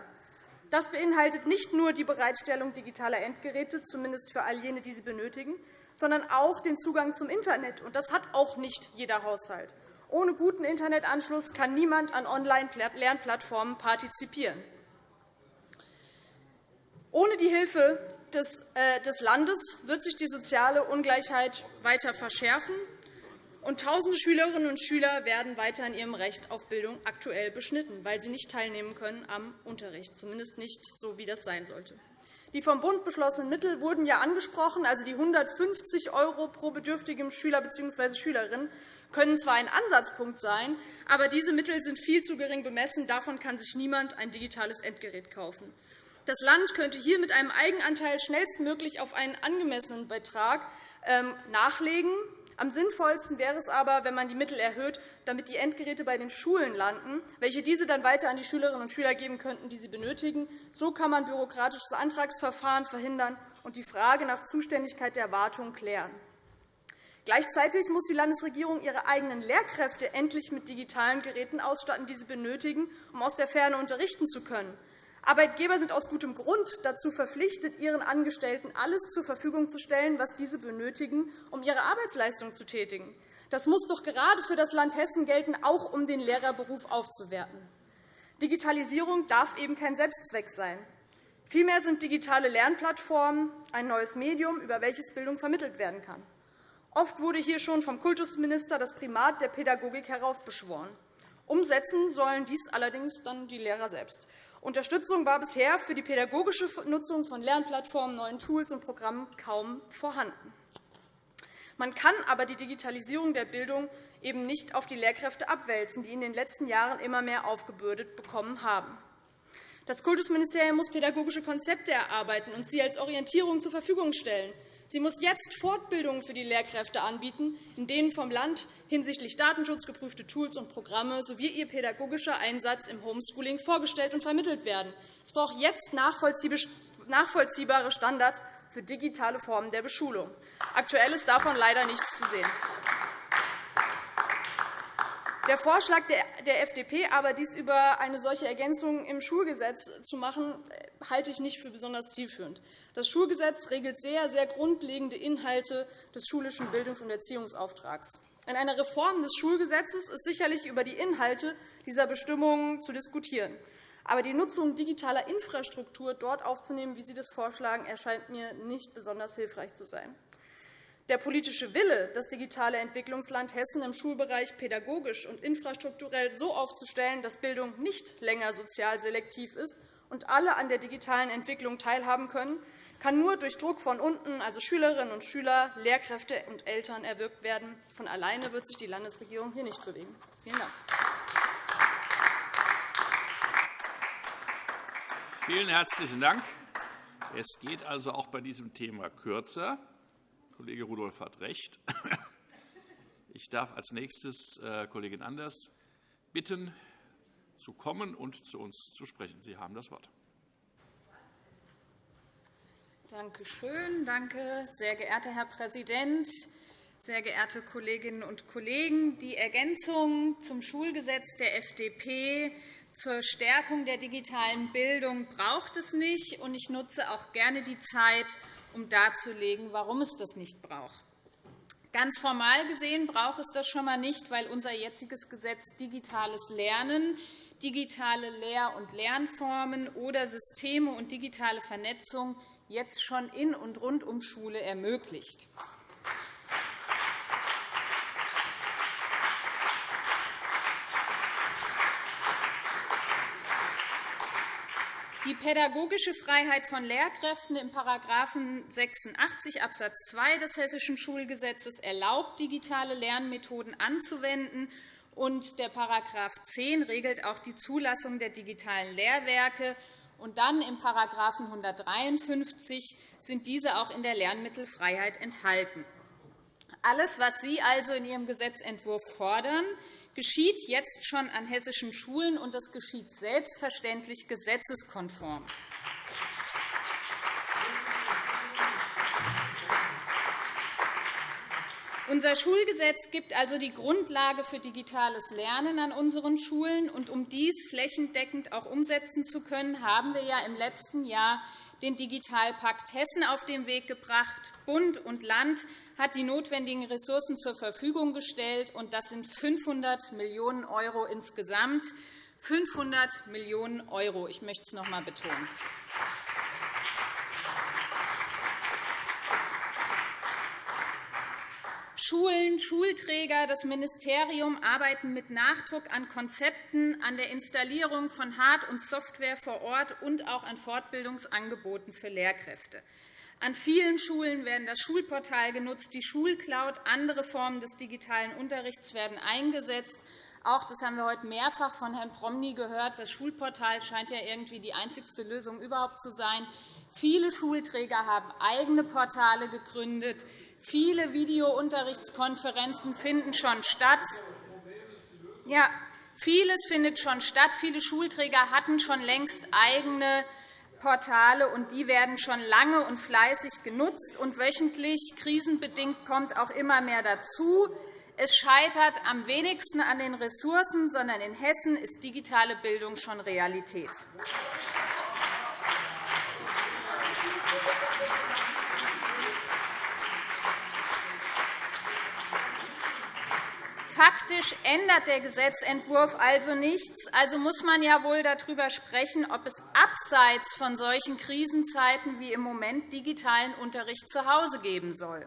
Das beinhaltet nicht nur die Bereitstellung digitaler Endgeräte, zumindest für all jene, die sie benötigen, sondern auch den Zugang zum Internet. das hat auch nicht jeder Haushalt. Ohne guten Internetanschluss kann niemand an Online-Lernplattformen partizipieren. Ohne die Hilfe äh, des Landes wird sich die soziale Ungleichheit weiter verschärfen und tausende Schülerinnen und Schüler werden weiter in ihrem Recht auf Bildung aktuell beschnitten, weil sie nicht teilnehmen können am Unterricht, zumindest nicht so, wie das sein sollte. Die vom Bund beschlossenen Mittel wurden ja angesprochen. Also die 150 € pro bedürftigem Schüler bzw. Schülerin können zwar ein Ansatzpunkt sein, aber diese Mittel sind viel zu gering bemessen. Davon kann sich niemand ein digitales Endgerät kaufen. Das Land könnte hier mit einem Eigenanteil schnellstmöglich auf einen angemessenen Betrag ähm, nachlegen. Am sinnvollsten wäre es aber, wenn man die Mittel erhöht, damit die Endgeräte bei den Schulen landen, welche diese dann weiter an die Schülerinnen und Schüler geben könnten, die sie benötigen. So kann man bürokratisches Antragsverfahren verhindern und die Frage nach Zuständigkeit der Wartung klären. Gleichzeitig muss die Landesregierung ihre eigenen Lehrkräfte endlich mit digitalen Geräten ausstatten, die sie benötigen, um aus der Ferne unterrichten zu können. Arbeitgeber sind aus gutem Grund dazu verpflichtet, ihren Angestellten alles zur Verfügung zu stellen, was diese benötigen, um ihre Arbeitsleistung zu tätigen. Das muss doch gerade für das Land Hessen gelten, auch um den Lehrerberuf aufzuwerten. Digitalisierung darf eben kein Selbstzweck sein. Vielmehr sind digitale Lernplattformen ein neues Medium, über welches Bildung vermittelt werden kann. Oft wurde hier schon vom Kultusminister das Primat der Pädagogik heraufbeschworen. Umsetzen sollen dies allerdings dann die Lehrer selbst. Unterstützung war bisher für die pädagogische Nutzung von Lernplattformen, neuen Tools und Programmen kaum vorhanden. Man kann aber die Digitalisierung der Bildung eben nicht auf die Lehrkräfte abwälzen, die in den letzten Jahren immer mehr aufgebürdet bekommen haben. Das Kultusministerium muss pädagogische Konzepte erarbeiten und sie als Orientierung zur Verfügung stellen. Sie muss jetzt Fortbildungen für die Lehrkräfte anbieten, in denen vom Land hinsichtlich Datenschutz geprüfte Tools und Programme sowie ihr pädagogischer Einsatz im Homeschooling vorgestellt und vermittelt werden. Es braucht jetzt nachvollziehbare Standards für digitale Formen der Beschulung. Aktuell ist davon leider nichts zu sehen. Der Vorschlag der FDP, aber dies über eine solche Ergänzung im Schulgesetz zu machen, halte ich nicht für besonders zielführend. Das Schulgesetz regelt sehr, sehr grundlegende Inhalte des schulischen Bildungs- und Erziehungsauftrags. In einer Reform des Schulgesetzes ist sicherlich über die Inhalte dieser Bestimmungen zu diskutieren. Aber die Nutzung digitaler Infrastruktur dort aufzunehmen, wie Sie das vorschlagen, erscheint mir nicht besonders hilfreich zu sein. Der politische Wille, das digitale Entwicklungsland Hessen im Schulbereich pädagogisch und infrastrukturell so aufzustellen, dass Bildung nicht länger sozial selektiv ist und alle an der digitalen Entwicklung teilhaben können, kann nur durch Druck von unten, also Schülerinnen und Schüler, Lehrkräfte und Eltern, erwirkt werden. Von alleine wird sich die Landesregierung hier nicht bewegen. Vielen Dank. Vielen herzlichen Dank. Es geht also auch bei diesem Thema kürzer. Kollege Rudolph hat recht. Ich darf als nächstes äh, Kollegin Anders bitten, zu kommen und zu uns zu sprechen. Sie haben das Wort. Danke schön. Danke, sehr geehrter Herr Präsident, sehr geehrte Kolleginnen und Kollegen! Die Ergänzung zum Schulgesetz der FDP zur Stärkung der digitalen Bildung braucht es nicht. Ich nutze auch gerne die Zeit, um darzulegen, warum es das nicht braucht. Ganz formal gesehen braucht es das schon einmal nicht, weil unser jetziges Gesetz digitales Lernen, digitale Lehr- und Lernformen oder Systeme und digitale Vernetzung jetzt schon in und rund um Schule ermöglicht. Die pädagogische Freiheit von Lehrkräften in § 86 Abs. 2 des Hessischen Schulgesetzes erlaubt, digitale Lernmethoden anzuwenden. Und der § 10 regelt auch die Zulassung der digitalen Lehrwerke. Und dann im § 153 sind diese auch in der Lernmittelfreiheit enthalten. Alles, was Sie also in Ihrem Gesetzentwurf fordern, geschieht jetzt schon an hessischen Schulen, und das geschieht selbstverständlich gesetzeskonform. Unser Schulgesetz gibt also die Grundlage für digitales Lernen an unseren Schulen. Und um dies flächendeckend auch umsetzen zu können, haben wir ja im letzten Jahr den Digitalpakt Hessen auf den Weg gebracht. Bund und Land hat die notwendigen Ressourcen zur Verfügung gestellt, und das sind 500 Millionen € insgesamt. 500 Millionen €. Ich möchte es noch einmal betonen. Schulen, Schulträger, das Ministerium arbeiten mit Nachdruck an Konzepten, an der Installierung von Hard- und Software vor Ort und auch an Fortbildungsangeboten für Lehrkräfte. An vielen Schulen werden das Schulportal genutzt, die Schulcloud, andere Formen des digitalen Unterrichts werden eingesetzt. Auch das haben wir heute mehrfach von Herrn Promny gehört. Das Schulportal scheint ja irgendwie die einzigste Lösung überhaupt zu sein. Viele Schulträger haben eigene Portale gegründet. Viele Videounterrichtskonferenzen finden schon statt. Ja, vieles findet schon statt. Viele Schulträger hatten schon längst eigene Portale, und die werden schon lange und fleißig genutzt. Und wöchentlich, krisenbedingt, kommt auch immer mehr dazu. Es scheitert am wenigsten an den Ressourcen, sondern in Hessen ist digitale Bildung schon Realität. Faktisch ändert der Gesetzentwurf also nichts. Also muss man ja wohl darüber sprechen, ob es abseits von solchen Krisenzeiten wie im Moment digitalen Unterricht zu Hause geben soll.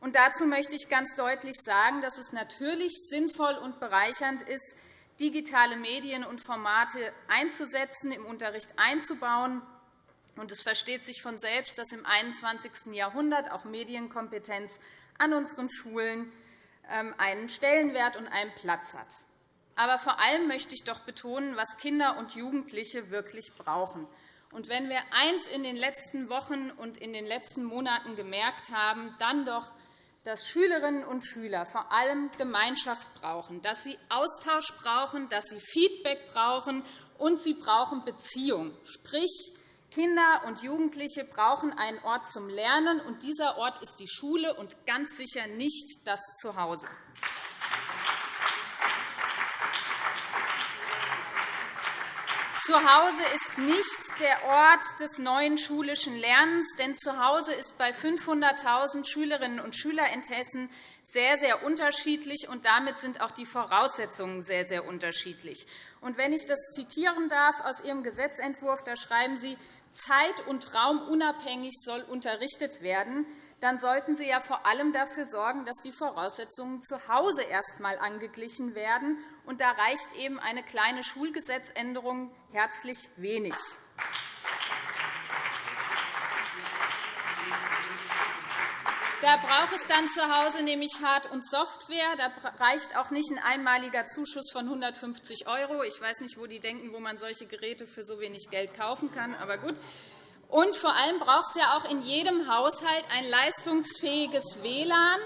Und dazu möchte ich ganz deutlich sagen, dass es natürlich sinnvoll und bereichernd ist, digitale Medien und Formate einzusetzen, im Unterricht einzubauen. Und es versteht sich von selbst, dass im 21. Jahrhundert auch Medienkompetenz an unseren Schulen einen Stellenwert und einen Platz hat. Aber vor allem möchte ich doch betonen, was Kinder und Jugendliche wirklich brauchen. Und wenn wir eins in den letzten Wochen und in den letzten Monaten gemerkt haben, dann doch, dass Schülerinnen und Schüler vor allem Gemeinschaft brauchen, dass sie Austausch brauchen, dass sie Feedback brauchen und sie brauchen Beziehung, sprich Kinder und Jugendliche brauchen einen Ort zum Lernen, und dieser Ort ist die Schule und ganz sicher nicht das Zuhause. Zuhause ist nicht der Ort des neuen schulischen Lernens, denn Zuhause ist bei 500.000 Schülerinnen und Schülern in Hessen sehr, sehr unterschiedlich, und damit sind auch die Voraussetzungen sehr, sehr unterschiedlich. Und wenn ich das zitieren darf aus Ihrem Gesetzentwurf, da schreiben Sie, zeit- und raumunabhängig soll unterrichtet werden, dann sollten Sie ja vor allem dafür sorgen, dass die Voraussetzungen zu Hause erst einmal angeglichen werden. Und da reicht eben eine kleine Schulgesetzänderung herzlich wenig. Da braucht es dann zu Hause nämlich Hard- und Software. Da reicht auch nicht ein einmaliger Zuschuss von 150 €. Ich weiß nicht, wo die denken, wo man solche Geräte für so wenig Geld kaufen kann. Aber gut. Und vor allem braucht es ja auch in jedem Haushalt ein leistungsfähiges WLAN.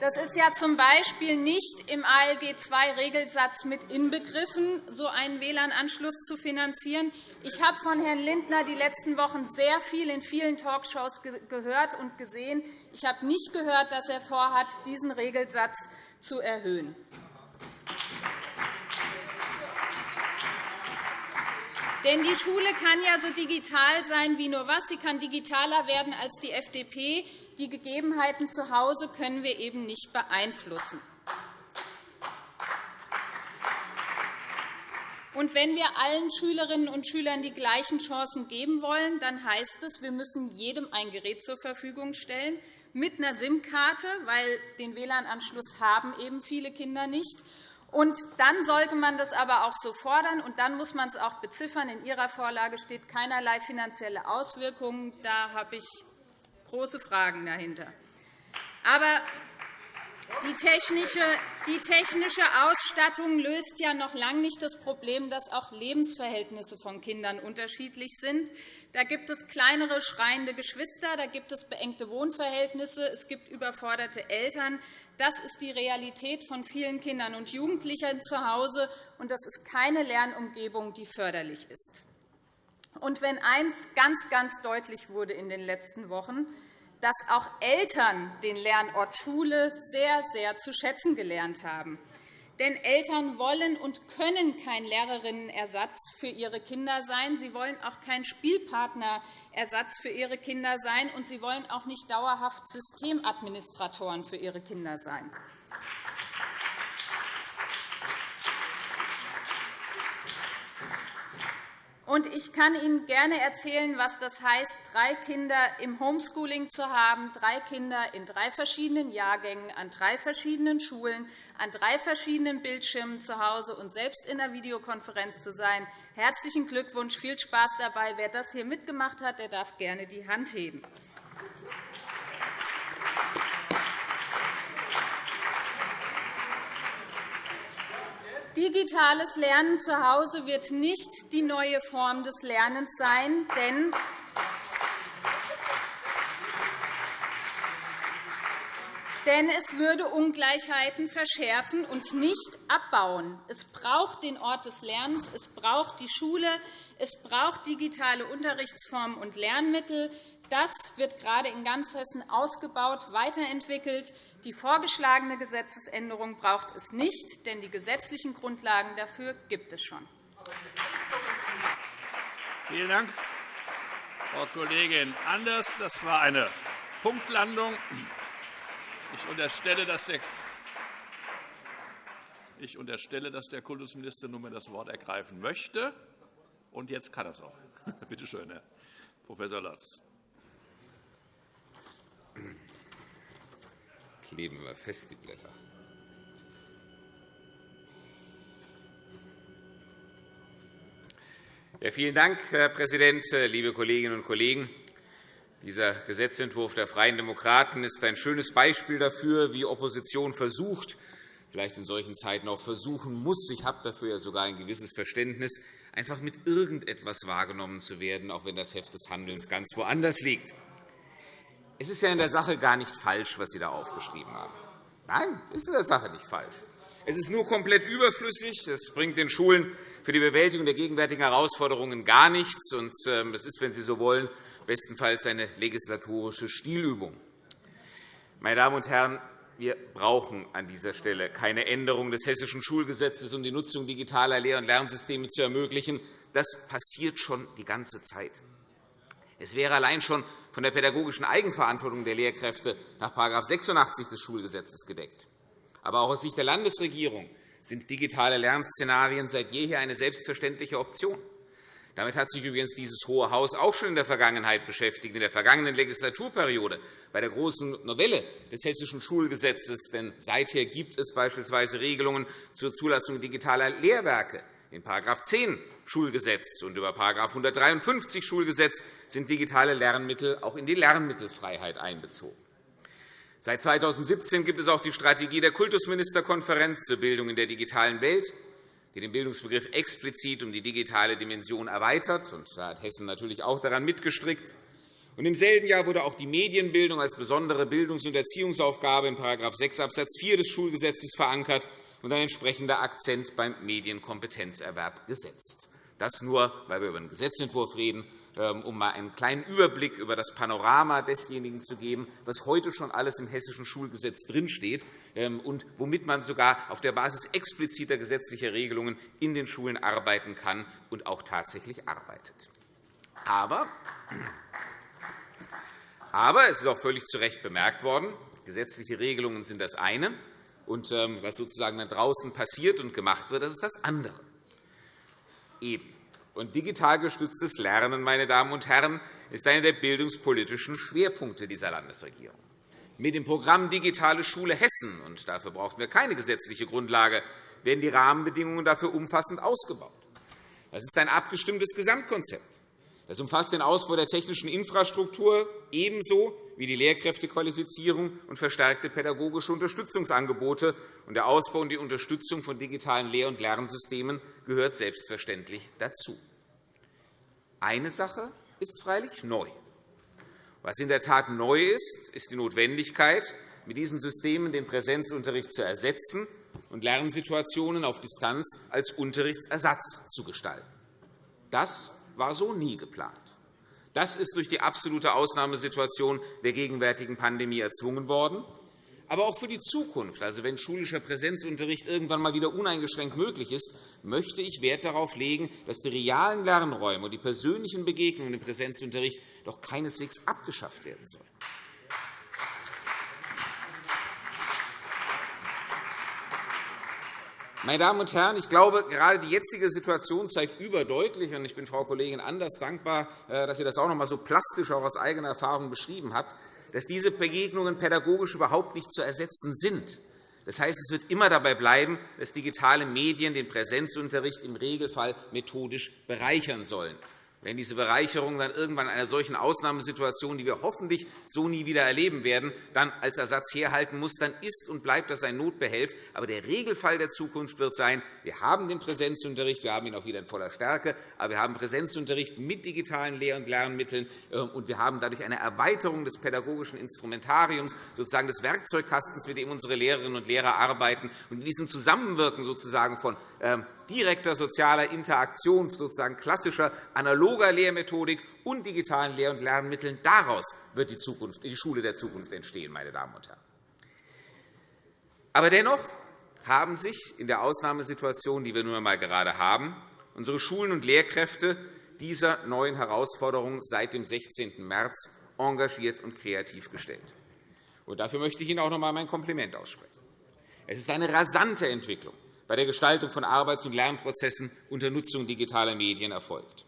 Das ist ja z. B. nicht im ALG II-Regelsatz mit inbegriffen, so einen WLAN-Anschluss zu finanzieren. Ich habe von Herrn Lindner die letzten Wochen sehr viel in vielen Talkshows gehört und gesehen. Ich habe nicht gehört, dass er vorhat, diesen Regelsatz zu erhöhen. Denn die Schule kann ja so digital sein wie nur was. Sie kann digitaler werden als die FDP. Die Gegebenheiten zu Hause können wir eben nicht beeinflussen. Und wenn wir allen Schülerinnen und Schülern die gleichen Chancen geben wollen, dann heißt es, wir müssen jedem ein Gerät zur Verfügung stellen mit einer SIM-Karte, weil den WLAN-Anschluss haben eben viele Kinder nicht und dann sollte man das aber auch so fordern, und dann muss man es auch beziffern. In Ihrer Vorlage steht keinerlei finanzielle Auswirkungen. Da habe ich große Fragen dahinter. Aber die technische, Ausstattung löst ja noch lange nicht das Problem, dass auch Lebensverhältnisse von Kindern unterschiedlich sind. Da gibt es kleinere, schreiende Geschwister, da gibt es beengte Wohnverhältnisse, es gibt überforderte Eltern. Das ist die Realität von vielen Kindern und Jugendlichen zu Hause, und das ist keine Lernumgebung, die förderlich ist. Und wenn eines ganz, ganz deutlich wurde in den letzten Wochen, dass auch Eltern den Lernort Schule sehr, sehr zu schätzen gelernt haben. Denn Eltern wollen und können kein Lehrerinnenersatz für ihre Kinder sein. Sie wollen auch kein Spielpartnerersatz für ihre Kinder sein, und sie wollen auch nicht dauerhaft Systemadministratoren für ihre Kinder sein. Und ich kann Ihnen gerne erzählen, was das heißt, drei Kinder im Homeschooling zu haben, drei Kinder in drei verschiedenen Jahrgängen, an drei verschiedenen Schulen, an drei verschiedenen Bildschirmen zu Hause und selbst in einer Videokonferenz zu sein. Herzlichen Glückwunsch, viel Spaß dabei. Wer das hier mitgemacht hat, der darf gerne die Hand heben. Digitales Lernen zu Hause wird nicht die neue Form des Lernens sein, denn denn es würde Ungleichheiten verschärfen und nicht abbauen. Es braucht den Ort des Lernens, es braucht die Schule, es braucht digitale Unterrichtsformen und Lernmittel. Das wird gerade in ganz Hessen ausgebaut, weiterentwickelt. Die vorgeschlagene Gesetzesänderung braucht es nicht, denn die gesetzlichen Grundlagen dafür gibt es schon. Vielen Dank, Frau Kollegin Anders. Das war eine Punktlandung. Ich unterstelle, dass der ich unterstelle, dass der Kultusminister nunmehr das Wort ergreifen möchte. Und jetzt kann er es auch. Bitte schön, Herr Prof. Latz. Kleben wir fest, die Blätter. Ja, vielen Dank, Herr Präsident, liebe Kolleginnen und Kollegen! Dieser Gesetzentwurf der Freien Demokraten ist ein schönes Beispiel dafür, wie Opposition versucht, vielleicht in solchen Zeiten auch versuchen muss, ich habe dafür ja sogar ein gewisses Verständnis, einfach mit irgendetwas wahrgenommen zu werden, auch wenn das Heft des Handelns ganz woanders liegt. Es ist ja in der Sache gar nicht falsch, was Sie da aufgeschrieben haben. Nein, es ist in der Sache nicht falsch. Es ist nur komplett überflüssig. Es bringt den Schulen für die Bewältigung der gegenwärtigen Herausforderungen gar nichts. Ähm, es ist, wenn Sie so wollen, bestenfalls eine legislatorische Stilübung. Meine Damen und Herren, wir brauchen an dieser Stelle keine Änderung des Hessischen Schulgesetzes, um die Nutzung digitaler Lehr- und Lernsysteme zu ermöglichen. Das passiert schon die ganze Zeit. Es wäre allein schon von der pädagogischen Eigenverantwortung der Lehrkräfte nach § 86 des Schulgesetzes gedeckt. Aber auch aus Sicht der Landesregierung sind digitale Lernszenarien seit jeher eine selbstverständliche Option. Damit hat sich übrigens dieses Hohe Haus auch schon in der Vergangenheit beschäftigt, in der vergangenen Legislaturperiode bei der großen Novelle des Hessischen Schulgesetzes. Denn seither gibt es beispielsweise Regelungen zur Zulassung digitaler Lehrwerke in § 10 Schulgesetz und über § 153 Schulgesetz sind digitale Lernmittel auch in die Lernmittelfreiheit einbezogen. Seit 2017 gibt es auch die Strategie der Kultusministerkonferenz zur Bildung in der digitalen Welt die den Bildungsbegriff explizit um die digitale Dimension erweitert. Da hat Hessen natürlich auch daran mitgestrickt. Im selben Jahr wurde auch die Medienbildung als besondere Bildungs- und Erziehungsaufgabe in § 6 Abs. 4 des Schulgesetzes verankert und ein entsprechender Akzent beim Medienkompetenzerwerb gesetzt. Das nur, weil wir über einen Gesetzentwurf reden, um einmal einen kleinen Überblick über das Panorama desjenigen zu geben, was heute schon alles im Hessischen Schulgesetz drinsteht ähm, und womit man sogar auf der Basis expliziter gesetzlicher Regelungen in den Schulen arbeiten kann und auch tatsächlich arbeitet. Aber, aber es ist auch völlig zu Recht bemerkt worden, gesetzliche Regelungen sind das eine, und ähm, was sozusagen da draußen passiert und gemacht wird, das ist das andere. Eben. Und digital gestütztes Lernen, meine Damen und Herren, ist einer der bildungspolitischen Schwerpunkte dieser Landesregierung. Mit dem Programm Digitale Schule Hessen, und dafür brauchen wir keine gesetzliche Grundlage, werden die Rahmenbedingungen dafür umfassend ausgebaut. Das ist ein abgestimmtes Gesamtkonzept. Das umfasst den Ausbau der technischen Infrastruktur ebenso wie die Lehrkräftequalifizierung und verstärkte pädagogische Unterstützungsangebote. Der Ausbau und die Unterstützung von digitalen Lehr- und Lernsystemen gehört selbstverständlich dazu. Eine Sache ist freilich neu. Was in der Tat neu ist, ist die Notwendigkeit, mit diesen Systemen den Präsenzunterricht zu ersetzen und Lernsituationen auf Distanz als Unterrichtsersatz zu gestalten. Das war so nie geplant. Das ist durch die absolute Ausnahmesituation der gegenwärtigen Pandemie erzwungen worden. Aber auch für die Zukunft, also wenn schulischer Präsenzunterricht irgendwann einmal wieder uneingeschränkt möglich ist, möchte ich Wert darauf legen, dass die realen Lernräume und die persönlichen Begegnungen im Präsenzunterricht doch keineswegs abgeschafft werden sollen. Meine Damen und Herren, ich glaube, gerade die jetzige Situation zeigt überdeutlich, und ich bin Frau Kollegin Anders dankbar, äh, dass sie das auch noch einmal so plastisch auch aus eigener Erfahrung beschrieben hat, dass diese Begegnungen pädagogisch überhaupt nicht zu ersetzen sind. Das heißt, es wird immer dabei bleiben, dass digitale Medien den Präsenzunterricht im Regelfall methodisch bereichern sollen. Wenn diese Bereicherung dann irgendwann in einer solchen Ausnahmesituation, die wir hoffentlich so nie wieder erleben werden, dann als Ersatz herhalten muss, dann ist und bleibt das ein Notbehelf. Aber der Regelfall der Zukunft wird sein, wir haben den Präsenzunterricht, wir haben ihn auch wieder in voller Stärke, aber wir haben Präsenzunterricht mit digitalen Lehr- und Lernmitteln, äh, und wir haben dadurch eine Erweiterung des pädagogischen Instrumentariums, sozusagen des Werkzeugkastens, mit dem unsere Lehrerinnen und Lehrer arbeiten. Und in diesem Zusammenwirken sozusagen von ähm, direkter sozialer Interaktion, sozusagen klassischer analoger Lehrmethodik und digitalen Lehr- und Lernmitteln. Daraus wird die, Zukunft, die Schule der Zukunft entstehen. Meine Damen und Herren. Aber dennoch haben sich in der Ausnahmesituation, die wir nun einmal gerade haben, unsere Schulen und Lehrkräfte dieser neuen Herausforderung seit dem 16. März engagiert und kreativ gestellt. Und dafür möchte ich Ihnen auch noch einmal mein Kompliment aussprechen. Es ist eine rasante Entwicklung, bei der Gestaltung von Arbeits- und Lernprozessen unter Nutzung digitaler Medien erfolgt.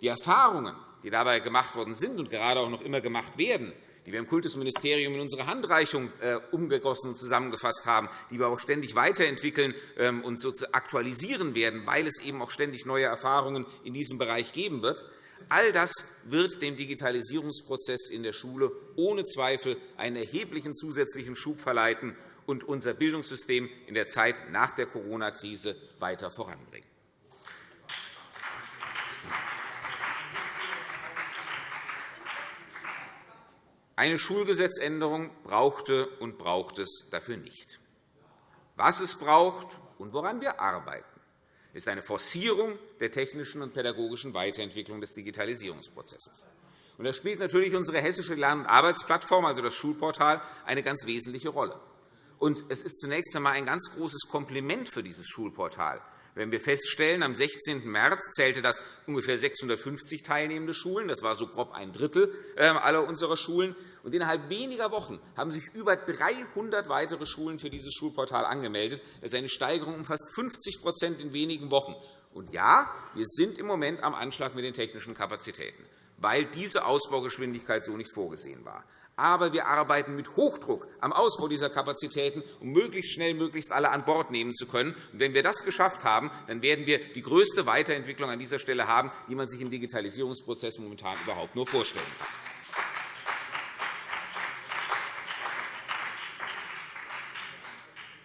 Die Erfahrungen, die dabei gemacht worden sind und gerade auch noch immer gemacht werden, die wir im Kultusministerium in unsere Handreichung äh, umgegossen und zusammengefasst haben, die wir auch ständig weiterentwickeln ähm, und aktualisieren werden, weil es eben auch ständig neue Erfahrungen in diesem Bereich geben wird, All das wird dem Digitalisierungsprozess in der Schule ohne Zweifel einen erheblichen zusätzlichen Schub verleiten und unser Bildungssystem in der Zeit nach der Corona-Krise weiter voranbringen. Eine Schulgesetzänderung brauchte und braucht es dafür nicht. Was es braucht und woran wir arbeiten, ist eine Forcierung der technischen und pädagogischen Weiterentwicklung des Digitalisierungsprozesses. da spielt natürlich unsere hessische Lern- und Arbeitsplattform, also das Schulportal, eine ganz wesentliche Rolle. Und es ist zunächst einmal ein ganz großes Kompliment für dieses Schulportal. Wenn wir feststellen, am 16. März zählte das ungefähr 650 teilnehmende Schulen. Das war so grob ein Drittel ähm, aller unserer Schulen. Und innerhalb weniger Wochen haben sich über 300 weitere Schulen für dieses Schulportal angemeldet. Das ist eine Steigerung um fast 50% in wenigen Wochen. Und ja, wir sind im Moment am Anschlag mit den technischen Kapazitäten, weil diese Ausbaugeschwindigkeit so nicht vorgesehen war aber wir arbeiten mit Hochdruck am Ausbau dieser Kapazitäten, um möglichst schnell möglichst alle an Bord nehmen zu können. Und wenn wir das geschafft haben, dann werden wir die größte Weiterentwicklung an dieser Stelle haben, die man sich im Digitalisierungsprozess momentan überhaupt nur vorstellen kann.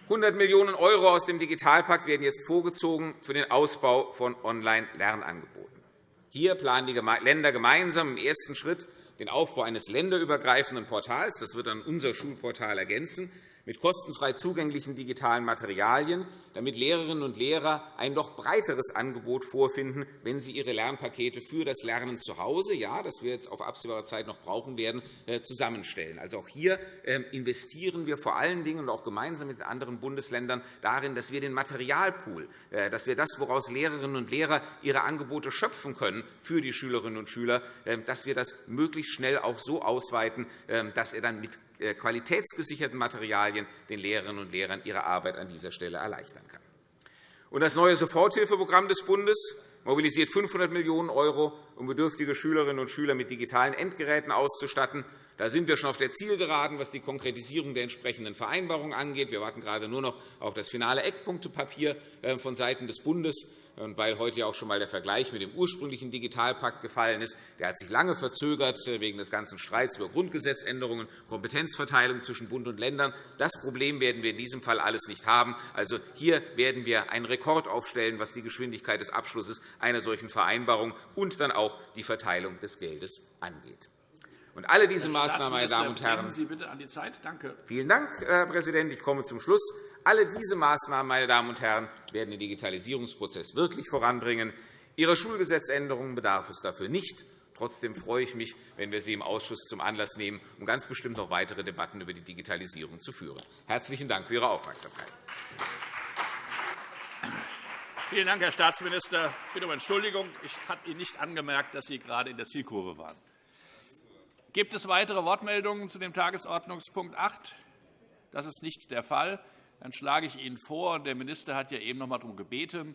100 Millionen € aus dem Digitalpakt werden jetzt vorgezogen für den Ausbau von Online-Lernangeboten. Hier planen die Länder gemeinsam im ersten Schritt den Aufbau eines länderübergreifenden Portals. Das wird dann unser Schulportal ergänzen mit kostenfrei zugänglichen digitalen Materialien, damit Lehrerinnen und Lehrer ein noch breiteres Angebot vorfinden, wenn sie ihre Lernpakete für das Lernen zu Hause, ja, das wir jetzt auf absehbare Zeit noch brauchen werden, äh, zusammenstellen. Also auch hier ähm, investieren wir vor allen Dingen und auch gemeinsam mit anderen Bundesländern darin, dass wir den Materialpool, äh, dass wir das, woraus Lehrerinnen und Lehrer ihre Angebote schöpfen können für die Schülerinnen und Schüler, ähm, dass wir das möglichst schnell auch so ausweiten, ähm, dass er dann mit qualitätsgesicherten Materialien den Lehrerinnen und Lehrern ihre Arbeit an dieser Stelle erleichtern kann. Das neue Soforthilfeprogramm des Bundes mobilisiert 500 Millionen €, um bedürftige Schülerinnen und Schüler mit digitalen Endgeräten auszustatten. Da sind wir schon auf der Zielgeraden, was die Konkretisierung der entsprechenden Vereinbarungen angeht. Wir warten gerade nur noch auf das finale Eckpunktepapier äh, vonseiten des Bundes. Und weil heute ja auch schon einmal der Vergleich mit dem ursprünglichen Digitalpakt gefallen ist, der hat sich lange verzögert äh, wegen des ganzen Streits über Grundgesetzänderungen, Kompetenzverteilung zwischen Bund und Ländern. Das Problem werden wir in diesem Fall alles nicht haben. Also hier werden wir einen Rekord aufstellen, was die Geschwindigkeit des Abschlusses einer solchen Vereinbarung und dann auch die Verteilung des Geldes angeht. Und alle diese Maßnahmen, meine Damen und Herren, Sie bitte an die Zeit. Danke. Vielen Dank, Herr Präsident. Ich komme zum Schluss. Alle diese Maßnahmen, meine Damen und Herren, werden den Digitalisierungsprozess wirklich voranbringen. Ihrer Schulgesetzänderungen bedarf es dafür nicht. Trotzdem freue ich mich, wenn wir sie im Ausschuss zum Anlass nehmen, um ganz bestimmt noch weitere Debatten über die Digitalisierung zu führen. Herzlichen Dank für Ihre Aufmerksamkeit. Vielen Dank, Herr Staatsminister. Ich bitte um Entschuldigung. Ich habe Ihnen nicht angemerkt, dass Sie gerade in der Zielkurve waren. Gibt es weitere Wortmeldungen zu dem Tagesordnungspunkt 8? Das ist nicht der Fall. Dann schlage ich Ihnen vor, der Minister hat ja eben noch einmal darum gebeten,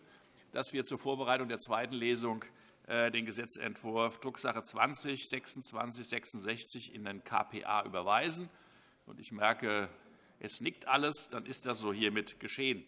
dass wir zur Vorbereitung der zweiten Lesung äh, den Gesetzentwurf Drucksache 20 2666 in den KPA überweisen. Ich merke, es nickt alles. Dann ist das so hiermit geschehen.